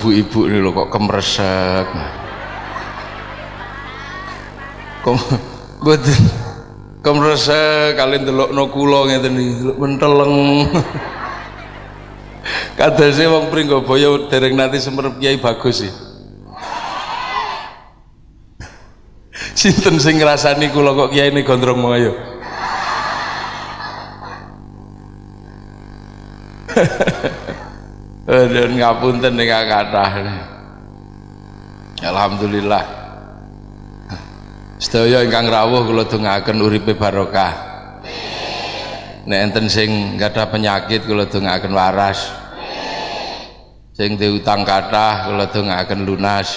ibu-ibu ini loh kok kemresek kom betul kemresek kalian delok no kulo ngeten iki delok menteleng. Kadase wong Pringgoboyo dereng nanti semerep Kiai bagus sih sinten sing ngrasani kula kok Kiai ini gondrong mau ayo dan ngapunten ning kathah Alhamdulillah. Sedaya ingkang rawuh kula dongaken uripe barokah. Nek enten sing gadah penyakit kula dongaken waras. Sing diutang kathah kula dongaken lunas.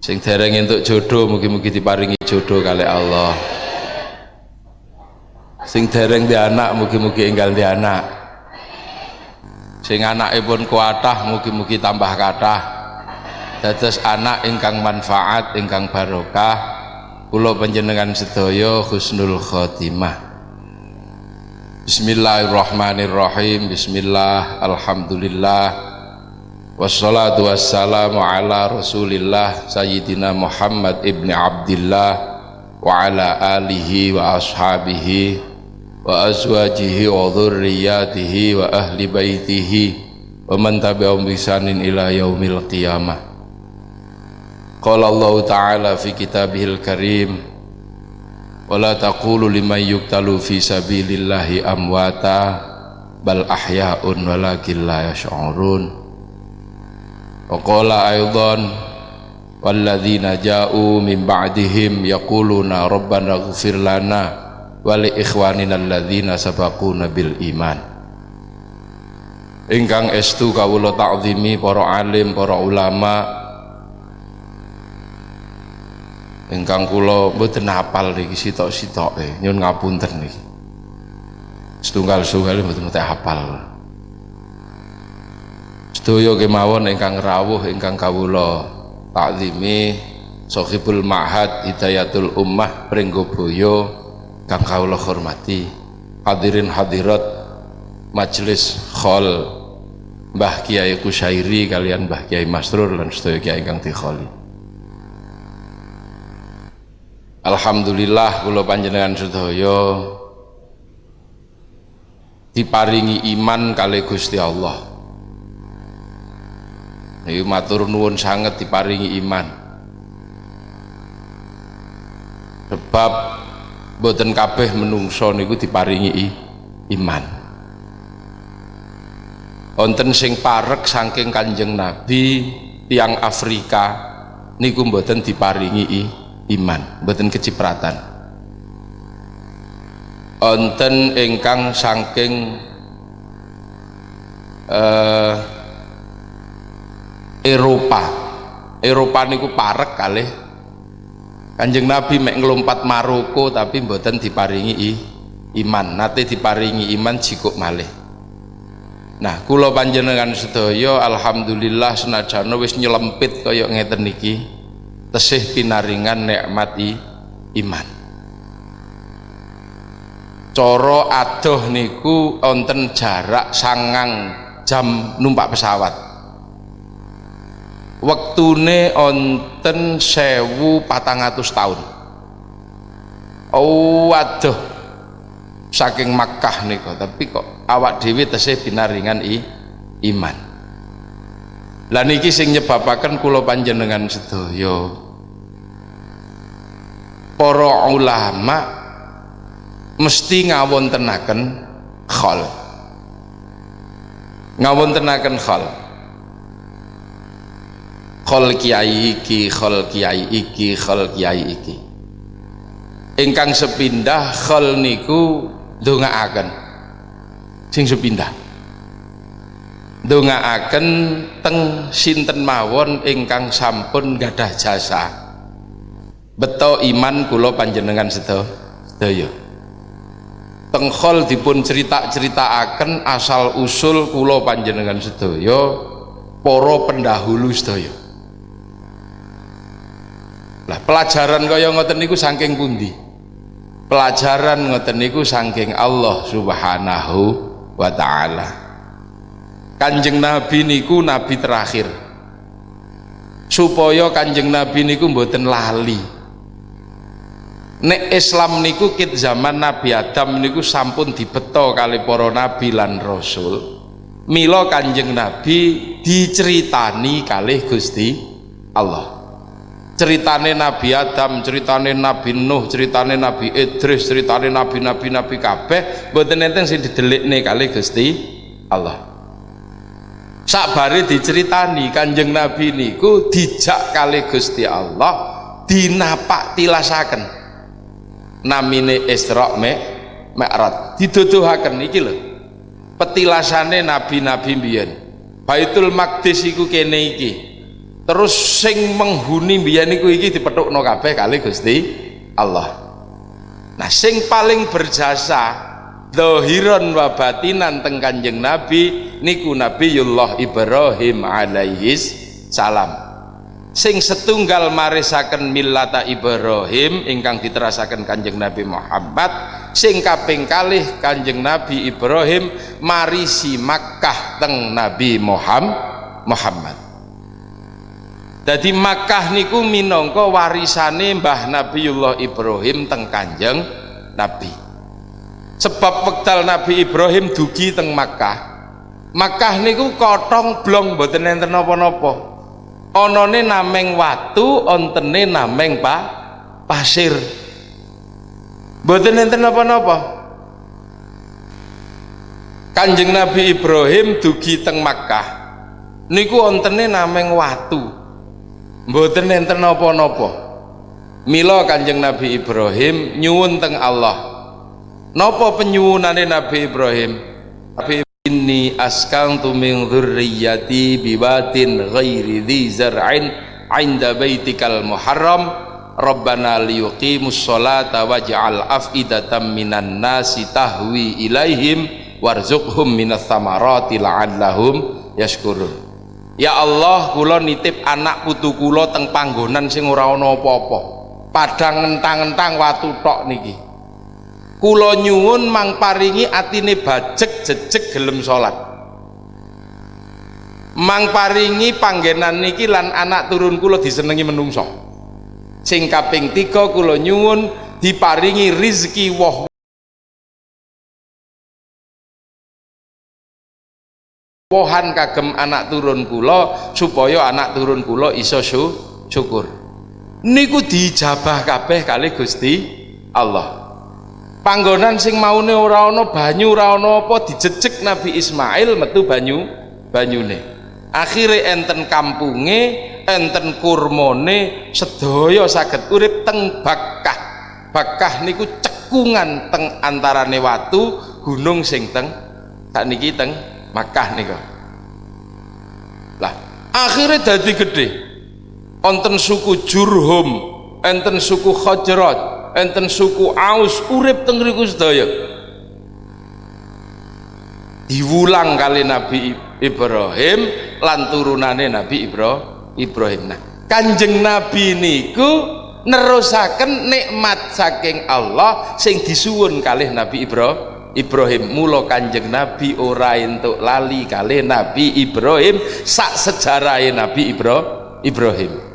Sing dereng entuk jodoh mugi-mugi diparingi jodoh kali Allah. Sing dereng di anak mugi-mugi enggal di anak sing anakipun kuatah mugi-mugi tambah kathah. Dados anak ingkang manfaat ingkang barokah. Kula panjenengan sedaya husnul khotimah. Bismillahirrahmanirrahim. Bismillah Alhamdulillah. Wassalatu wassalamu ala rasulillah Sayyidina Muhammad ibn Abdillah Wa ala alihi wa ashabihi Wa azwajihi wa dhurriyatihi Wa ahli baitihi Wa man tabi'um bisanin ila yaumil qiyamah. Qala Allah Ta'ala fi kitabihil karim wala taqulu liman yuktalu fi sabilillahi amwata bal ahya'un walakin la yash'urun. Wa qala aidan walladzina ja'u min ba'dihim yaquluna rabbana ighfir lana wa li ikhwanina alladzina sabaquna bil iman. Ingkang estu kawula ta'zimi para alim para ulama. Ingkang kula mboten hafal niki sitok-sitoke. Nyun ngapunten niki. Setunggal-setunggal mboten mboten hafal. Sedaya kemawon ingkang rawuh ingkang kawula takzimi Sohibul Ma'had Hidayatul Ummah Pringgoboyo kang kawula hormati hadirin hadirat majelis khol Mbah Kiai Kusairi kalian Mbah Kiai Masrur lan sedaya kiai ingkang dikholi Alhamdulillah kula panjenengan sedaya diparingi iman kali Gusti Allah. Niki matur nuwun sanget diparingi iman. Sebab boten kabeh menungso niku diparingi iman. Wonten sing parek saking Kanjeng Nabi tiang Afrika niku boten diparingi iman mboten kecipratan onten ingkang saking uh, Eropa Eropa niku parek kalih Kanjeng Nabi mek ngelompat Maroko tapi mboten diparingi iman. Nate diparingi iman jikuk malih. Nah kula panjenengan sedaya alhamdulillah senajan wis nyelempit kaya ngeten niki tesih pinaringan nikmat iman. Coro adoh niku onten jarak sangang jam numpak pesawat wektune onten sewu patang atus tahun oh adoh saking Makkah niku tapi kok awak dewi tesih pinaringan i, iman. Lah niki sing nyebabaken kula panjenengan sedaya. Para ulama mesti ngawontenaken khol. Ngawontenaken khol khol kiai iki khol kiai iki khol kiai iki. Ingkang sepindah khol niku ndongaaken. Sing sepindah. Ndongaaken teng sinten mawon ingkang sampun gadah jasa. Beto iman kulo panjenengan sedaya. Tengkol dipun cerita-cerita akan asal usul kulo panjenengan sedaya poro pendahulu sedaya lah pelajaran kaya ngoten niku saking pundi? Pelajaran ngoten niku saking Allah subhanahu wa ta'ala. Kanjeng nabi niku nabi terakhir. Supaya kanjeng nabi niku mboten lali. Nek Islam niku kit zaman Nabi Adam niku sampun dibeto kali para nabi lan rasul mila kanjeng nabi diceritani kali Gusti Allah ceritane Nabi Adam ceritane Nabi Nuh ceritane Nabi Idris ceritane nabi-nabi nabi kabeh mboten enten sing didelikne kali Gusti Allah. Sakbare diceritani kanjeng nabi niku dijak kali Gusti Allah dinapak tilasaken. Namine Isra Mi'raj. Diduduhaken iki lho. Petilasane nabi-nabi mbiyen. Baitul Maqdis iku kene iki terus sing menghuni mbiyen iku iki dipethukno kabeh kali Gusti Allah. Nah sing paling berjasa dohiron wa batinan teng kanjeng Nabi niku Nabiullah Ibrahim alaihis salam. Sing setunggal marisaken millata Ibrahim ingkang diterasaken Kanjeng Nabi Muhammad sing kaping kalih Kanjeng Nabi Ibrahim marisi Makkah teng Nabi Muhammad jadi Makkah niku minangka warisane Mbah Nabiullah Ibrahim teng Kanjeng Nabi. Sebab wekdal Nabi Ibrahim dugi teng Makkah. Makkah niku kotong blong mboten enten napa-napa. Onone nameng watu ontene nameng pa pasir. Mboten enten napa-napa. Kanjeng Nabi Ibrahim dugi teng Makkah. Niku ontene nameng watu mboten enten napa-napa. Mila Kanjeng Nabi Ibrahim nyuwun teng Allah. Napa penyuwunane Nabi Ibrahim? Nabi inni askantu min dhurriyyati bibatin ghairi dhi zar'in 'inda baitikal muharram. Rabbana liyuqimus sholata waj'al af'idatan minan nasi tahwi ilaihim warzuqhum minas samarati la'allahum yashkurun Ya Allah kula nitip anak putu kula teng panggonan sing ora ana apa-apa. Padang ngentang-ngentang watu tok niki. Kula nyuwun mang paringi atine bajek jejeg gelem salat. Mang paringi panggenan niki lan anak turun kula disenengi menungso. Sing kaping tiga kula nyuwun diparingi rizki woh wohan kagem anak turun kula supaya anak turun kula iso syukur. Niku dijabah kabeh kali Gusti Allah. Panggonan sing maune ora banyu ora ana apa dijejeg Nabi Ismail metu banyu banyune. Akhire enten kampunge enten kurmone sedaya saged urip teng Bakkah. Bakkah niku cekungan teng antarane watu gunung sing teng sakniki teng Makkah niku lah akhirnya dadi gede. Enten suku Jurhum enten suku Khajrat enten suku Aus urip teng riku sedaya. Diwulang kali Nabi Ibrahim lan turunane Nabi Ibrahim. Nah kanjeng Nabi niku nerusaken nikmat saking Allah sing disuwun kalih Nabi Ibrahim Ibrahim mula kanjeng Nabi ora entuk lali kalih Nabi Ibrahim. Sak sejarahe Nabi Ibrahim.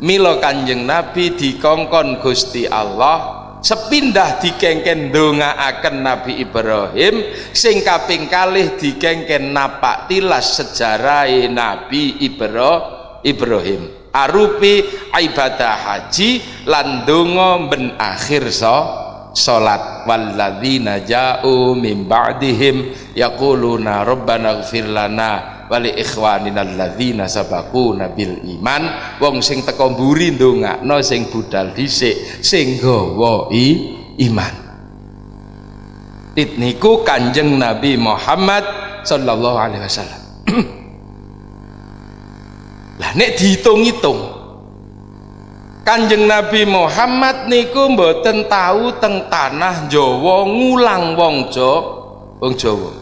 Milo kanjeng nabi dikongkon gusti Allah sepindah dikengken akan Nabi Ibrahim sing kaping kalih dikengken napak tilas sejarah Nabi Ibrahim. Arupi ibadah haji lan donga ben akhir so salat. Walladzina ja'u min ba'dihim yaquluna rabbana ighfir lana wali ikhwanina alladzina sabaquna bil iman. Wong sing teko mburi ndongakno sing budal dhisik sing gawa iman. Niku kanjeng Nabi Muhammad sallallahu alaihi wasallam. Lah nek dihitung-hitung Kanjeng Nabi Muhammad niku mboten tahu teng tanah Jawa ngulang wong Jawa wong Jawa.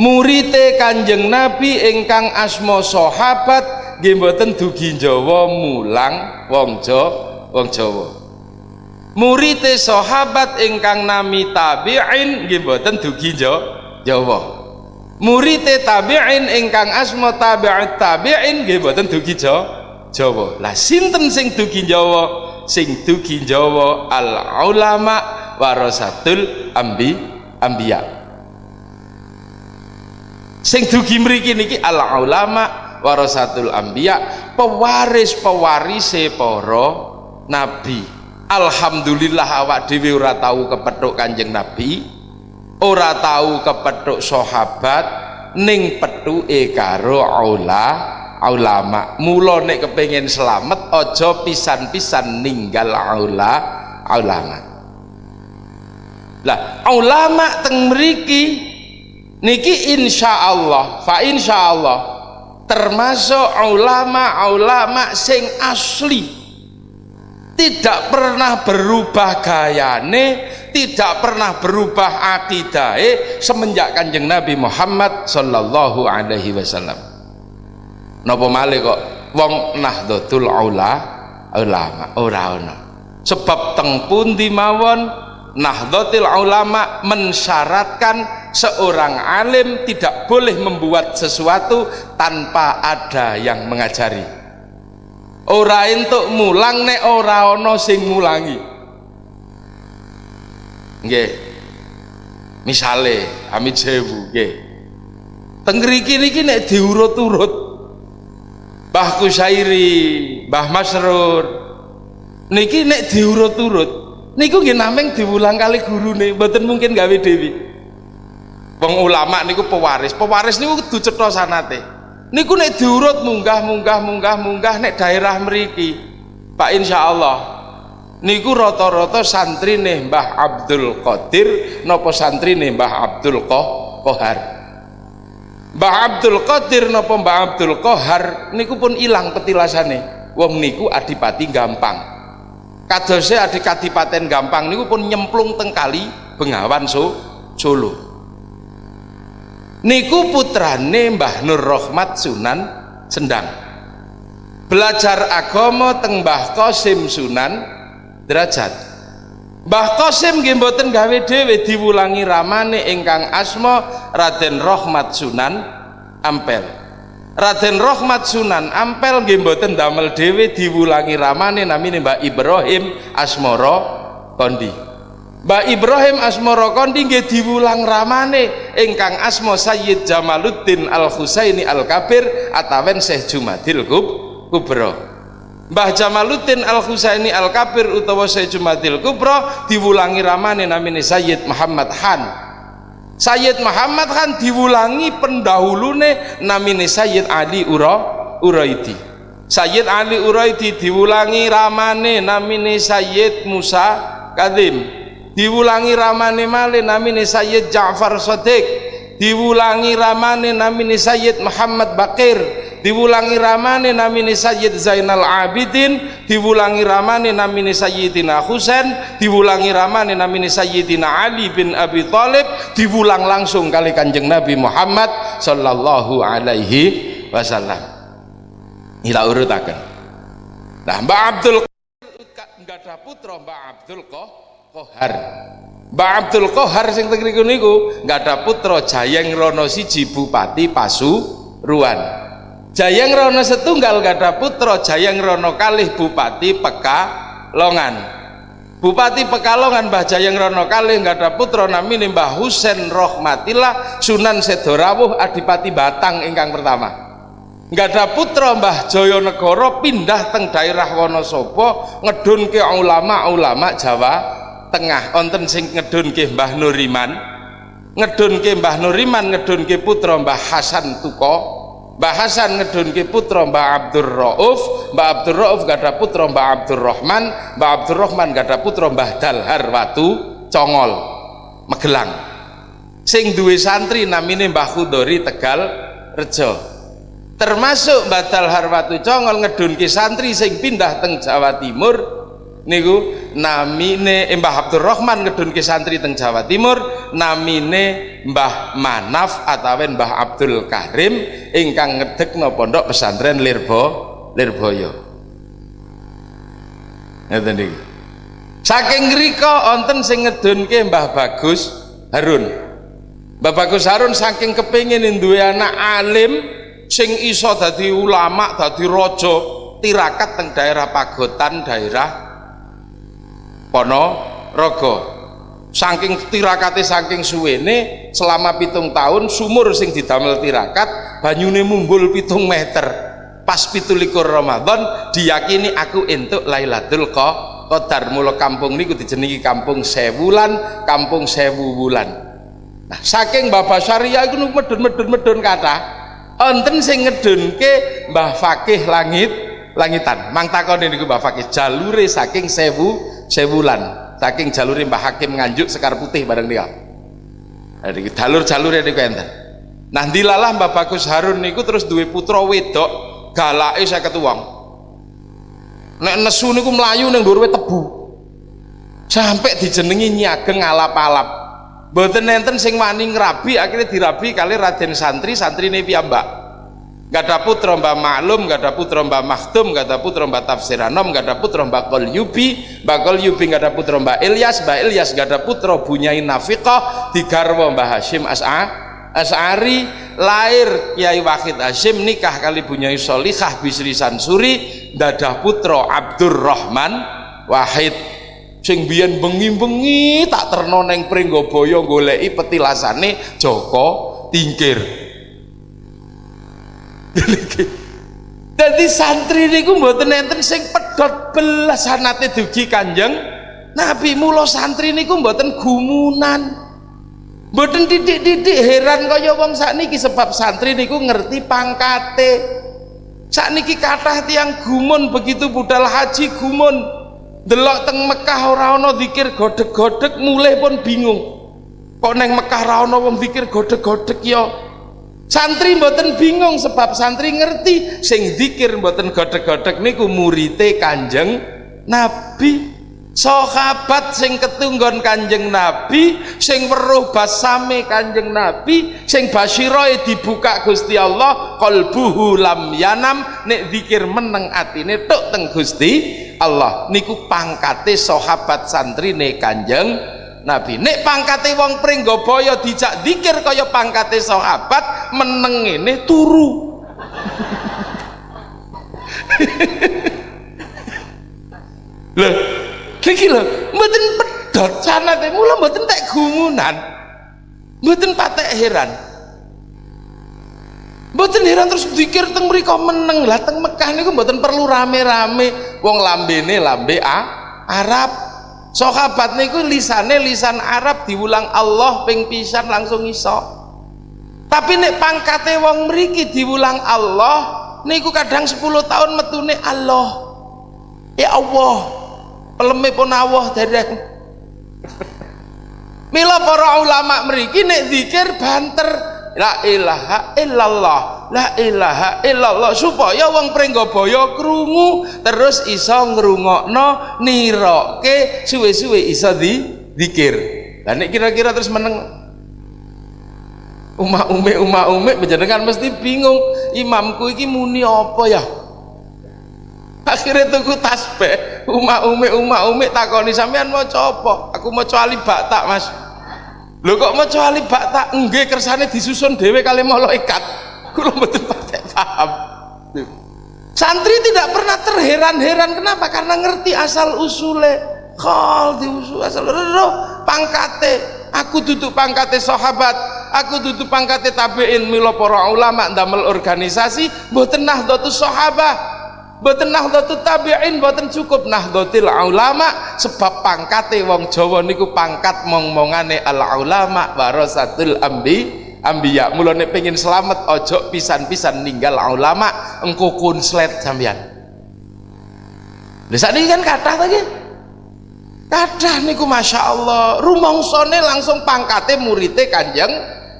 Murite kanjeng nabi ingkang asmo sahabat nggih mboten dugi Jawa mulang wong Jawa wong Jawa. Murite sahabat ingkang nami tabi'in nggih mboten dugi Jawa. Murite tabi'in ingkang asma tabi'ut tabi'in nggih mboten dugi Jawa lah sinten sing dugi Jawa? Sing dugi Jawa al ulama warasatul ambi ambiya. Sing dugi mriki niki al ulama warasatul ambiya pewaris pewarise para nabi. Alhamdulillah awak dhewe ora tahu kepethuk kanjeng nabi ora tahu kepethuk sahabat ning petuke karo aula ulama mula nek kepengin selamat aja pisan-pisan ninggal aula ulama lah ulama teng mriki niki insyaallah fa insyaallah termasuk ulama-ulama sing asli. Tidak pernah berubah gayane tidak pernah berubah akidah semenjak kanjeng Nabi Muhammad sallallahu alaihi wasallam napa malih kok wong nahdlatul aula ulama ora ana sebab teng pundi mawon nahdlatul ulama mensyaratkan seorang alim tidak boleh membuat sesuatu tanpa ada yang mengajari. Ora entuk mulang nek ora ana sing mulangi nggih. Misale amit sewu nggih. Teng ngriki niki nek diurut-urut Mbah Kusairi Mbah Masrur. Niki nek diurut-urut niku nggih nameng diulang kali gurune mboten mungkin gawe dewi wong ulama niku pewaris pewaris niku kudu cetha sanate. Niku nek diurut munggah munggah munggah munggah nek daerah mriki Pak insyaallah niku rata-rata nih Mbah Abdul Qadir santri nih Mbah Abdul Kohar Mbah Abdul Qadir nopo Mbah Abdul Kohar niku pun hilang petilasane. Wong niku adipati gampang. Kadose adik kadipaten gampang niku pun nyemplung tengkali Bengawan so Solo. Niku putrane Mbah Nur Rohmat Sunan Sendang. Belajar agama teng Mbah Qasim Sunan derajat Mbah Qasim nggih mboten gawe dhewe diwulangi ramane ingkang asma Raden Rohmat Sunan Ampel. Raden Rohmat Sunan Ampel nggih mboten damel dhewe diwulangi ramane namine Mbah Ibrahim Asmoro Kondi. Mbah Ibrahim Asmoro Kondi nggih diwulang ramane ingkang asma Sayyid Jamaluddin Al Husaini Al Kabir atawen Syekh Jumadil Kubro Mbah Jamaluddin Al Husaini Al Kabir utawa Syekh Jumadil Kubro diwulangi ramane namine Sayyid Muhammad Han Sayyid Muhammad Han diwulangi pendahulune namine Sayyid Ali Ura Uraidi. Sayyid Ali Uraidi diwulangi ramane namine Sayyid Musa Kadim. Diwulangi ramane male namine Sayyid Ja'far Sodik diwulangi ramane namine Sayyid Muhammad Bakir diwulangi ramane namine Sayyid Zainal Abidin diwulangi ramane namine Sayyidina Husain diwulangi ramane namine Sayyidina Ali bin Abi Thalib diwulang langsung kali kanjeng Nabi Muhammad sallallahu alaihi wasallam. Ila urutaken. Nah Mbak Abdul enggak ada putra Mbak Abdul Kohar Mbak Abdul Kohar sing teng niku enggak ada putra Jayeng Rono siji Bupati Pasuruan Jayang Rono setunggal gada putra Jayang Rono kalih Bupati Pekalongan. Bupati Pekalongan Mbah Jayang Rono kalih gada putra namine Mbah Husen Rohmatillah Sunan Sedorawuh Adipati Batang ingkang pertama. Ada putra Mbah Joyonegoro pindah teng daerah Wonosobo ngedun ke ulama-ulama Jawa Tengah. Onten sing ngedun ke Mbah Nuriman ngedun ke Mbah Nuriman ngedun ke putra Mbah Hasan Tuko Mbah Hasan ngedunke putra Mbah Abdur Rauf Mbah Abdur Rauf gada putra Mbah Abdur Rahman Mbah Abdur Rahman gada putra Mbah Dalhar Watu Congol Magelang. Sing duwe santri namine Mbah Khudori Tegal Rejo. Termasuk Mbah Dalhar Watu Congol ngedunke santri sing pindah teng Jawa Timur niku namine Mbah Abdur Rahman ngedunke santri teng Jawa Timur namine Mbah Manaf atau Mbah Abdul Karim ingkang ngedekno pondok pesantren Lirbo Lirboyo. Ngeten niki saking ngrika wonten sing ngedunke Mbah Bagus Harun. Bapak Gus Harun saking kepingin duwe anak alim sing iso dadi ulama, dadi raja, tirakat teng daerah Pagotan, daerah Ponorogo. Saking tirakate saking suwene selama pitung tahun sumur sing didamel tirakat banyune mumbul pitung meter pas pitulikur Ramadan diyakini aku entuk Lailatul Qadar mula kampung niku dijenengi kampung sewulan kampung sewu Nah, saking Bapak Syariah itu medun-medun-medun kata, enten sing ngedunke Mbah Fakih langit langitan. Mang takon niku Mbah Fakih jalure saking sewu sewulan. Saking jalure Mbah Hakim nganjuk sekar putih bareng dia. Jadi jalur-jalur niku enten. Nah, dilalah Mbah Bagus Harun niku terus duwe putra wedok galake 50 wong. Nek nesu niku melayu ning dhuwur tebu. Sampai dijenengi nyageng alap-alap Mboten nenten sing wani ngrabi akhirnya dirabi kali Raden Santri santri ini piyambak gak ada putra mbak maklum gak ada putra mbak maktum gak ada putra mbak tafsiranom gak ada putra mbak kol yubi mbak kol yubi gak ada putra mbak Ilyas mbak Ilyas gak ada putra bunyai nafiqah digarwa mbak Hashim As'a As'ari. Lahir Kiai Wahid Hashim nikah kali bunyai Solikah Bisri Sansuri dadah putra Abdurrahman Wahid. Sing biyen bengi-bengi tak terno ning Pringgabaya goleki petilasane Joko Tingkir Dadi santri niku mboten enten sing pedhot belas sanate dugi Kanjeng Nabi. Mula santri niku mboten gumunan. Mboten titik-titik heran kaya wong sakniki sebab santri niku ngerti pangkate. Sakniki kathah tiang gumun begitu budal haji gumun. Delok teng Mekah ora ana zikir godheg-godheg mulai pun bingung. Kok neng Mekah ora ana wong zikir godheg-godheg ya santri mboten bingung sebab santri ngerti sing zikir mboten godheg-godheg niku murite Kanjeng Nabi. Sahabat sing ketunggon Kanjeng Nabi sing weruh basame Kanjeng Nabi sing basyiroe dibuka Gusti Allah qalbuhu lam yanam nek zikir meneng atine tok teng Gusti Allah. Niku pangkate sahabat santri ne kanjeng Nabi nek pangkate wong Pringgabaya dijak dikir kaya pangkate sahabat meneng ini turu. Lho iki lho mboten sanate mboten tek gumunan mboten patek heran. Mboten heran terus dikir teng meneng. Lah teng Mekah niku mboten perlu rame-rame. Wong lambene lambe A Arab sahabat niku lisane lisan Arab diulang Allah ping pisan langsung iso. Tapi nek pangkate wong mriki diulang Allah niku kadang 10 tahun metune Allah. Ya Allah peleme pun Allah dari Mila para ulama mriki nek zikir banter la ilaha illallah. La ilaha illallah. Supaya wong Pringgabaya krungu terus iso ngrungokno niroke suwe-suwe iso di dikir. Lah nek kira-kira terus meneng umah ume umah ume menjenengan mesti bingung imamku iki muni apa ya? Akhirnya tuku tasbih. Umah ume umah ume takoni sampean mau apa? Aku mau alif tak mas lho kok maca alif bak tak nggih kersane disusun dhewe kali malaikat kula mboten patek paham. Santri tidak pernah terheran-heran. Kenapa? Karena ngerti asal usule. Khol diusul asal roh pangkate. Aku duduk pangkate sahabat. Aku duduk pangkate tabiin. Milo para ulama damel organisasi mboten nahdlatus sahabah Boten nahdlatul tabi'in boten cukup nahdlatul ulama sebab pangkate wong Jawa niku pangkat mong-mongane al ulama warasatul ambi ambiya. Mulane pengen selamat ojo pisan-pisan ninggal ulama engko kunslet sampean lha sakniki kan kathah ta nggih kathah niku masyaallah. Rumangsane langsung pangkate murite Kanjeng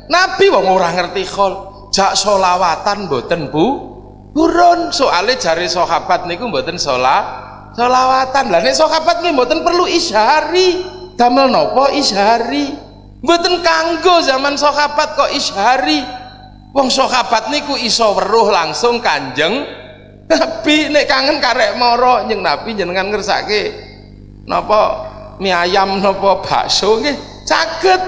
Nabi. Wong ora ngerti khol. Jak solawatan boten Bu Burun soalnya jari sahabat niku mboten sholat sholawatan lah nek sahabat nggih mboten perlu isyari damel nopo isyari mboten kanggo zaman sahabat kok isyari wong sahabat niku iso weruh langsung kanjeng Nabi. Nek kangen karek moro nyeng Nabi jenengan ngersake napa mie ayam napa bakso nggih. Saged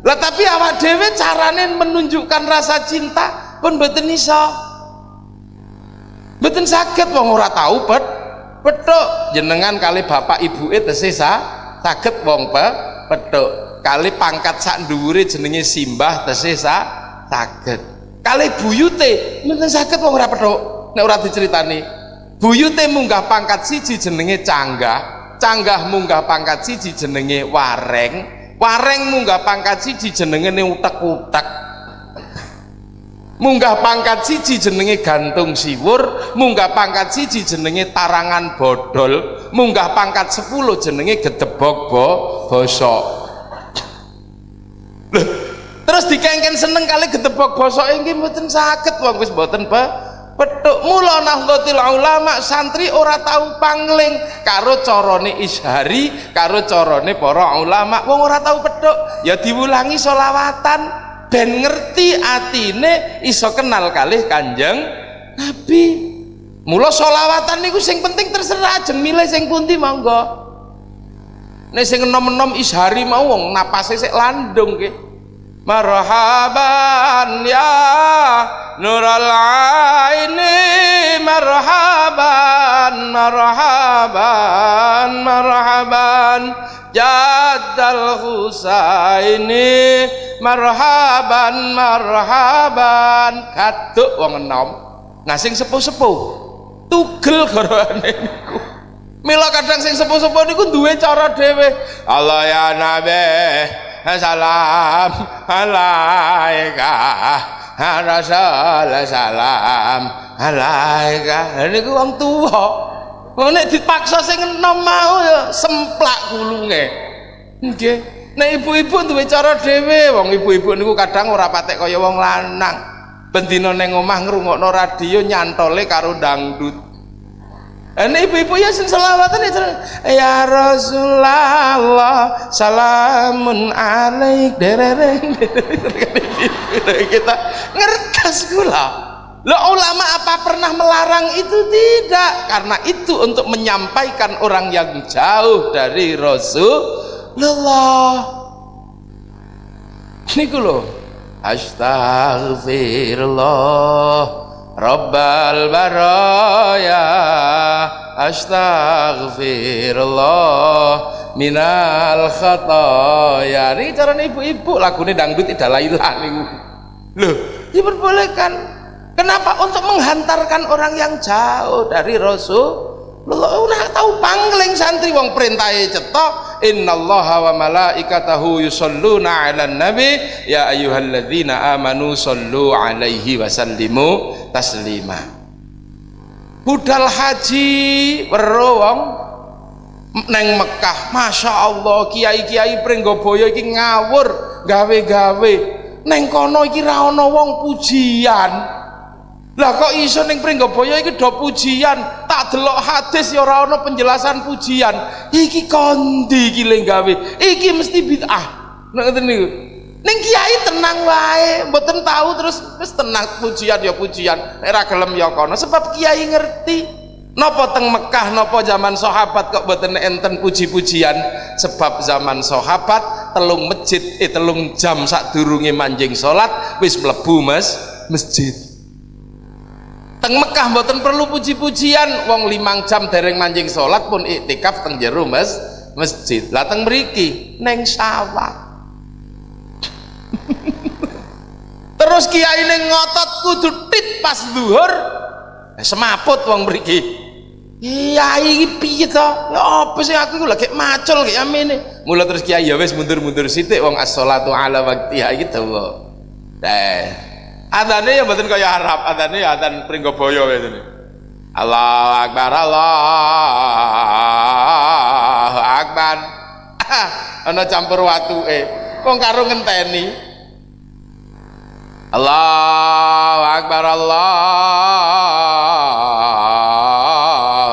lah tapi awak dewe carane menunjukkan rasa cinta pun mboten iso mboten saged wong ora tahu pet petuk jenengan kali bapak ibu itu sa saged wong pe petuk kali pangkat sak dhuwure jenenge simbah tesih sa saged. Kali buyute mboten saged wong ora petuk nek ora diceritani buyute munggah pangkat siji jenenge canggah canggah munggah pangkat siji jenenge wareng wareng munggah pangkat siji jenenge utek-utek munggah pangkat siji jenenge gantung siwur munggah pangkat siji jenenge tarangan bodol munggah pangkat sepuluh jenenge gedebok bo bosok. Terus dikengken seneng kali gedebok bosok ini mboten sakit wong wis mboten ba petuk mula nahdlatul ulama santri ora tahu pangling karo carane ishari karo carane para ulama. Wong ora tahu petuk ya diwulangi solawatan ben ngerti atine iso kenal kalih kanjeng nabi. Mula solawatan niku sing penting terserah aja milih sing pundi monggo. Nek sing enom-enom ishari mau wong napase sik landung nggih. Marhaban ya nural aini marhaban marhaban marhaban jaddal husaini marhaban marhaban. Kaduk wong enom nah sepuh-sepuh. Tugel garwane niku. Mila kadang sing sepuh-sepuh niku duwe cara dhewe. Allah ya nabi salam alaika. Rasul salam alaika. Niku wong tuwa wong nek dipaksa sing enom mau ya semplak gulunge. Nggih. Nek ibu-ibu duwe cara dhewe wong ibu-ibu niku kadang ora patek kaya wong lanang. Bendina ning omah ngrungokno radio nyantole karo dangdut. Ini ibu-ibu ya selawatan ya ya Rasulullah salamun alaik derereng kita ngertas gula lo ulama apa pernah melarang itu? Tidak. Karena itu untuk menyampaikan orang yang jauh dari Rasulullah. Ini lo astagfirullah Rabbal baraya. Astaghfirullah. Minal khataya. Ini cara ibu-ibu. Lagunya dangdut tidak lailah niku loh diperbolehkan kenapa? Untuk menghantarkan orang yang jauh dari Rasul udah tahu pangling santri wong perintahe cetok innallaha wa malaikatahu yusalluna 'alan nabi. Ya ayyuhalladzina amanu sallu 'alaihi wa sallimu taslima. Budal haji weruh wong. Neng Mekah Masya Allah kiai-kiai Pringgoboyo iki ngawur gawe-gawe. Neng kono iki ra wong pujian lah kok iso ning Pringgabaya iki do pujian, tak delok hadis ya ora ana penjelasan pujian. Iki kondi iki gawe. Iki mesti bid'ah. Nek ngoten niku. Ning kiai tenang wae, mboten tahu terus wis tenang pujian ya pujian. Nek ra gelem ya kono sebab kiai ngerti. Napa teng Mekah napa zaman sahabat kok mboten enten puji-pujian sebab zaman sahabat telung masjid eh telung jam sak durunge manjing salat wis mlebu mes masjid teng Mekah mboten perlu puji-pujian. Wong limang jam dereng manjing sholat pun iktikaf teng jero mes masjid. Lah teng mriki neng sawah. Terus kiai neng ngotot kudu tit pas duhur eh, semaput wong mriki. Kiai iki piye to? Ya apa sih aku? Lagi macul kayak amene. Mula terus kiai ya wis mundur-mundur sithik wong as-sholatu ala waqtiha iki dawa. Dah adane ya mboten kaya Arab. Adane ya adan Pringgabaya kayak gini Allahu Akbar Allahu Akbar. Ana campur watu eh kok karo ngenteni. Allahu Akbar Allahu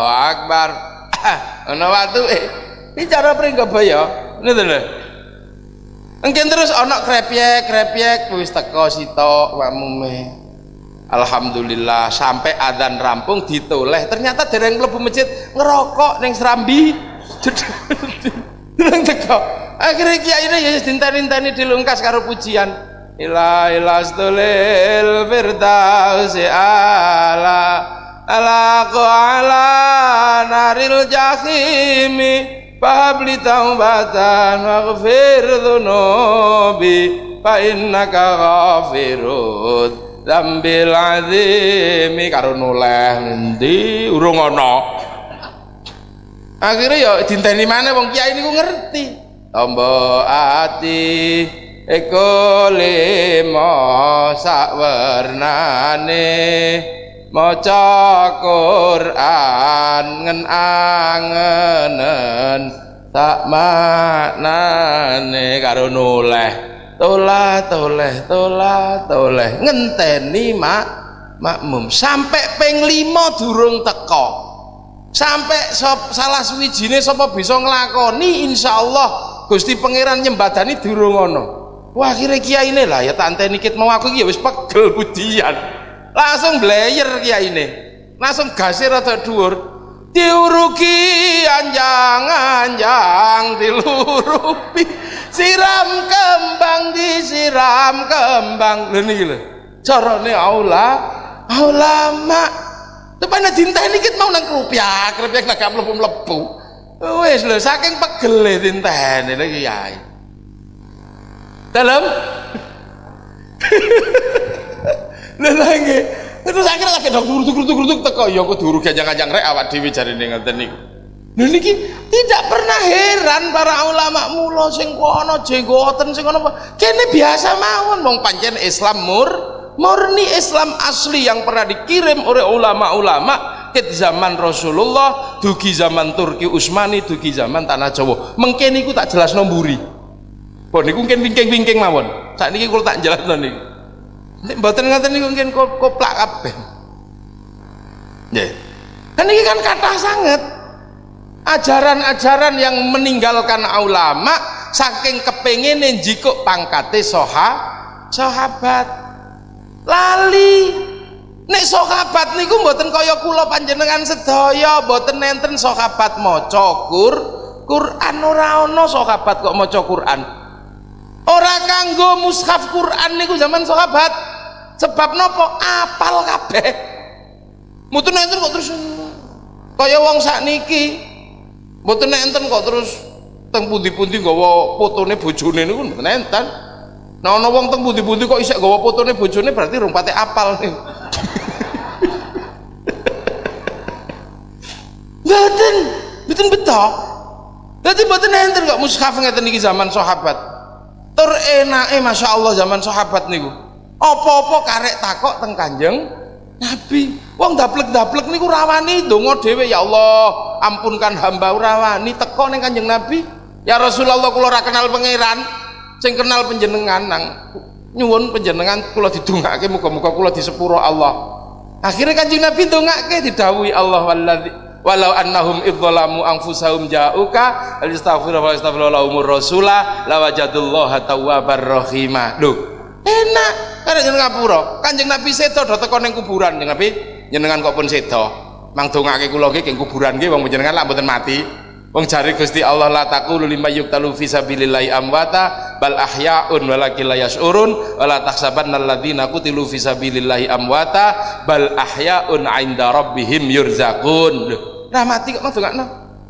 Akbar. Ana eh ini cara Pringgabaya ngono lho Mungkin terus ana krepyek-krepyek wis teko sitok wamume. Alhamdulillah sampai adzan rampung ditoleh ternyata dereng mlebu masjid ngerokok ning serambi. Dereng teko. akhirnya kiai ini ya dinten-inteni dilungkas karo pujian ila ila stulil firdausi ala ala ala naril jahimi fahabli taubatan waghfir dhunubi fa innaka ghafirud zambil azimi karo noleh ngendi? Urung ana akhirnya ya dinteni mana wong kiai niku ngerti. Tombo ati eko limo sakwernane maca Quran ngen angenen tak maknane karo noleh tolah toleh tolah toleh ngenteni mak. Makmum. Sampai peng lima durung teko sampai sop, salah suwijine sapa bisa nglakoni insyaallah. Gusti Pangeran nyembadani durung ngono wah kira kiai ini lah. Ya tante nikit mau aku ya wis pegel budian langsung blayer kiai ini langsung gasir atau dhuwur. Diuruki anjang-anjang dilurupi. Siram kembang disiram kembang. Lho niki lho carane aula ulama Tepane dinteni kit mau nang krupiak, krupiak nak mlebu-mlebu. Wis lho saking pegele dinteni lho kiai. Dalam Lha lagi terus akhirnya lagi dok tukur tukur tukur teko. Ya aku duru ganjang-ganjang rek awak dhewe jarine ngoten niku. Lha niki tidak pernah heran para ulama mula sing kono jenggoten sing kono kene biasa mawon wong pancen Islam mur murni Islam asli yang pernah dikirim oleh ulama-ulama ke zaman Rasulullah dugi zaman Turki Utsmani dugi zaman Tanah Jawa. Mungkin niku tak jelas nomburi pun niku mungkin wingking-wingking mawon. Saat ini kalau tak jelas niku nek mboten ngoten niku mungkin koplak kabeh. Nggih. Kan ini kan kata sangat ajaran-ajaran yang meninggalkan ulama saking kepengen jikuk pangkate soha sahabat. Lali. Nek sahabat niku mboten kaya kula panjenengan sedaya mboten nenten sahabat maca Qur Quran ora ana sahabat kok maca Quran ora kanggo mushaf Quran niku zaman sahabat. Sebab nopo? Apal kabeh. Mboten nenten kok terus. Kaya wong sakniki. Mboten nenten kok terus. Teng pundi-pundi nggawa fotone bojone niku nenten Nah ana wong teng pundi-pundi kok isek gawa fotone bojone berarti rung pate apal nih. Mboten, mboten betok. Dadi mboten enten kok mushaf ngeten niki zaman sahabat. Tur enake masyaallah zaman sahabat niku. Apa-apa karek takok teng Kanjeng Nabi. Wong daplek-daplek niku rawani donga dhewe ya Allah, ampunkan hamba rawani teko ning Kanjeng Nabi. Ya Rasulullah kula ora kenal pangeran, sing kenal penjenengan nang nyuwun penjenengan kula didongake muga-muga kula disepuro Allah akhirnya kanjeng Nabi dongake didhawuhi Allah walladzi walau annahum idzalamu anfusahum ja'uka alistaghfiru wa astaghfiru lahumur rasula lawajadullaha tawwabar rahima lho enak. Karena jeneng ngapura? Kanjeng Nabi sedo do teko ning kuburan jeneng Nabi. Jenengan kok pun sedo? Mang dongake kula nggih kuburan nggih wong jenengan lak mboten mati Wong jari Gusti Allah la taqulu lima yuktalu fi sabilillahi amwata bal ahyaun walakin la yash'urun wala tahsabanna alladziina qutilu fi sabilillahi amwata bal ahyaun 'inda rabbihim yurzaqun. Lah mati kok ndongakno.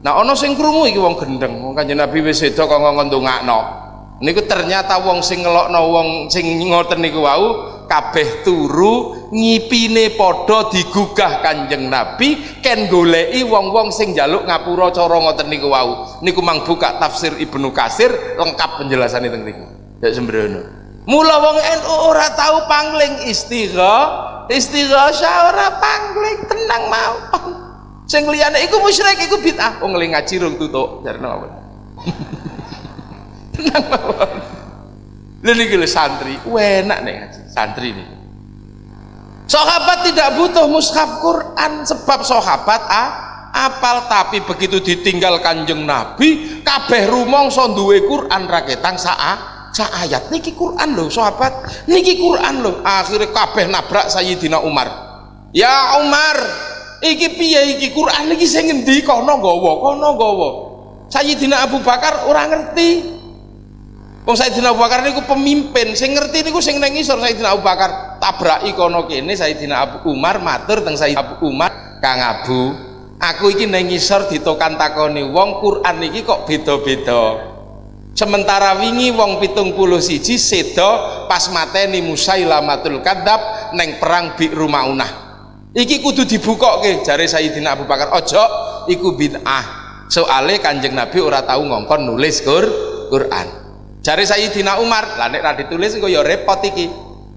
Nah ana sing krungu iki wong gendeng. Wong Kanjeng Nabi wis seda kok ngomong ndongakno. Niku ternyata wong sing ngelokno wong sing ngoten niku wau kabeh turu ngipine padha digugah Kanjeng Nabi ken goleki wong-wong sing njaluk ngapura cara ngoten niku wau. Niku mang buka tafsir Ibnu Kasir lengkap penjelasannya teng niku. Ya sembrono. Mula wong NU ora tahu pangling istigha istigha ora pangling tenang mau. Sing liyane iku musyrik iku bid'ah. Wong ngaji rung tutuk mawon tenang mawon niki santri. Enak nih santri nih. Sahabat tidak butuh mushaf Quran sebab sahabat ah, apal. Tapi begitu ditinggal kanjeng Nabi kabeh rumangsa duwe Quran raketang saa sa ayat. Niki Quran loh sahabat. Niki Quran loh akhirnya kabeh nabrak Sayyidina Umar. Ya Umar iki piye iki Quran? Niki sing ngendi? Kono gawa kono gawa Sayyidina Abu Bakar ora ngerti Wong Sayyidina Abu Bakar niku pemimpin, sing ngerti niku sing nang ngisor Sayyidina Abu Bakar. Tabraki kono kene Sayyidina Abu Umar matur teng Sayyidina Abu Umar, Kang Abu, aku iki nang ngisor ditokan takoni wong Quran iki kok beda-beda. Sementara wingi wong pitung puluh siji sedo pas mateni Musailamatul Kadzab neng perang bi Rumaunah. Iki kudu dibuka ke jari Sayyidina Abu Bakar. Ojo iku bid'ah. Soale Kanjeng Nabi ora tahu ngongkon nulis Qur Quran jari Sayyidina Umar. Lah nek ra ditulis engko ya repot iki.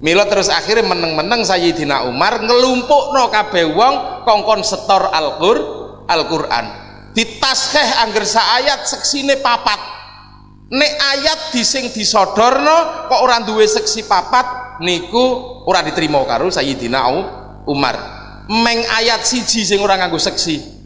Mila terus akhirnya meneng-meneng Sayyidina Umar ngelumpuk no kabeh wong kongkon setor Al-Qur Al-Qur'an. Ditaskeh angger ayat seksine papat. Nek ayat dising disodorno kok orang duwe seksi papat niku ora diterima karo Sayyidina Umar. Meng ayat siji sing ora nganggo seksi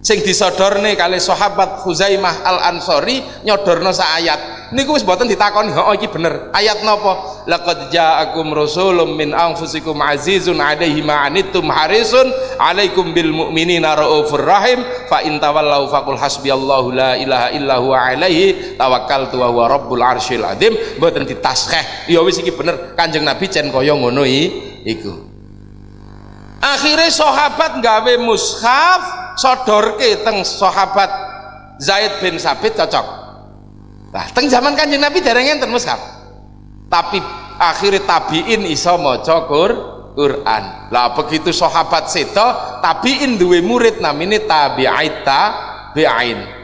sing disodorne kali sahabat Khuzaimah Al-Ansori nyodorno sa ayat. Niku wis mboten ditakoni oh iki bener. Ayat napa? Laqad ja'akum rasulun min anfusikum azizun 'alaihi ma anittum harisun 'alaikum bil mu'minina raufur rahim fa in tawallaw faqul hasbiyallahu la ilaha illa huwa 'alaihi tawakkaltu wa huwa rabbul arsyil azim mboten ditaskeh. Ya wis iki bener Kanjeng Nabi cen kaya ngono iku. Akhirnya sahabat gawe mushaf sodorke teng sahabat Zaid bin Sabit cocok. Nah teng zaman kanjeng Nabi dereng enten mushaf tapi akhirnya tabiin iso maca Quran. Lah begitu sahabat seto tabiin duwe murid namine tabi'ait tabi'in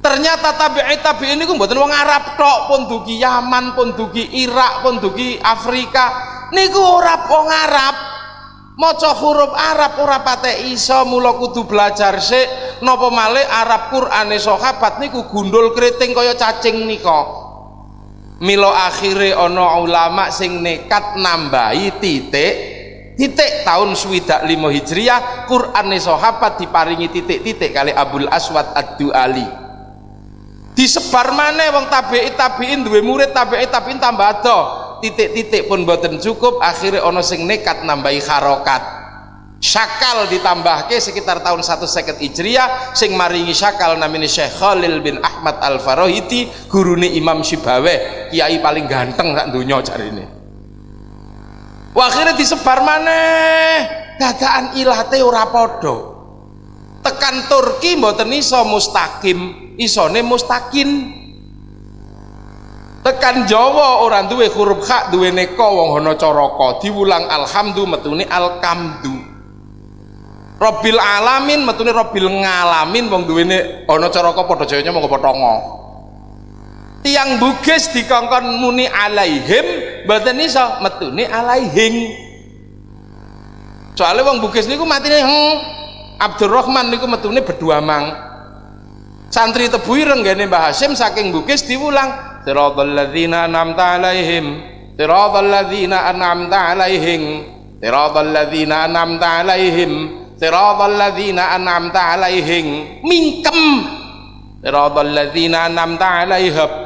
ternyata tabi'it tabi'in niku mboten wong Arab tok pun dugi Yaman pun dugi Irak pun dugi Afrika. Niku ora wong Arab maca huruf Arab ora pate iso mula kudu belajar sik. Napa malih Arab Qur'ane sahabat niku gundul kriting kaya cacing nika. Mila akhire ana ulama sing nekat nambahi titik titik tahun swidak lima hijriah Qur'ane sahabat diparingi titik-titik kali Abdul Aswad Ad-Duali. Disebar mana wong tabi'in tabi'in duwe murid tabi'in tabi'in tambah ada titik-titik pun boten cukup akhirnya ono sing nekat nambahi harokat. Syakal ditambahke sekitar tahun satu seket Hijriah sing maringi syakal namanya Syekh Khalil bin Ahmad Al Farohiti gurune Imam Syibaweh. Kiai paling ganteng sak dunia cari ini. Akhirnya disebar mana dadaan ilate ora podo tekan Turki mboten iso mustaqim isone mustakin tekan Jawa orang duwe huruf hak duwe neko wong hono coroko diulang alhamdu metune alkamdu. Robil alamin metune robil ngalamin wong duwene ana coroko padha jayanya monggo potongo tiang bugis dikongkon muni alaihim mboten iso metune alaihing soalnya wong bugis niku matine hmm, Abdurrahman niku metune berdua mang. Santri tebu ireng Mbah Hasim saking bugis diulang siratal ladzina an'amta 'alaihim. Siratal ladzina an'amta 'alaihim. Siratal ladzina an'amta 'alaihim. Siratal ladzina an'amta 'alaihim. Mingkem siratal ladzina an'amta 'alaihim.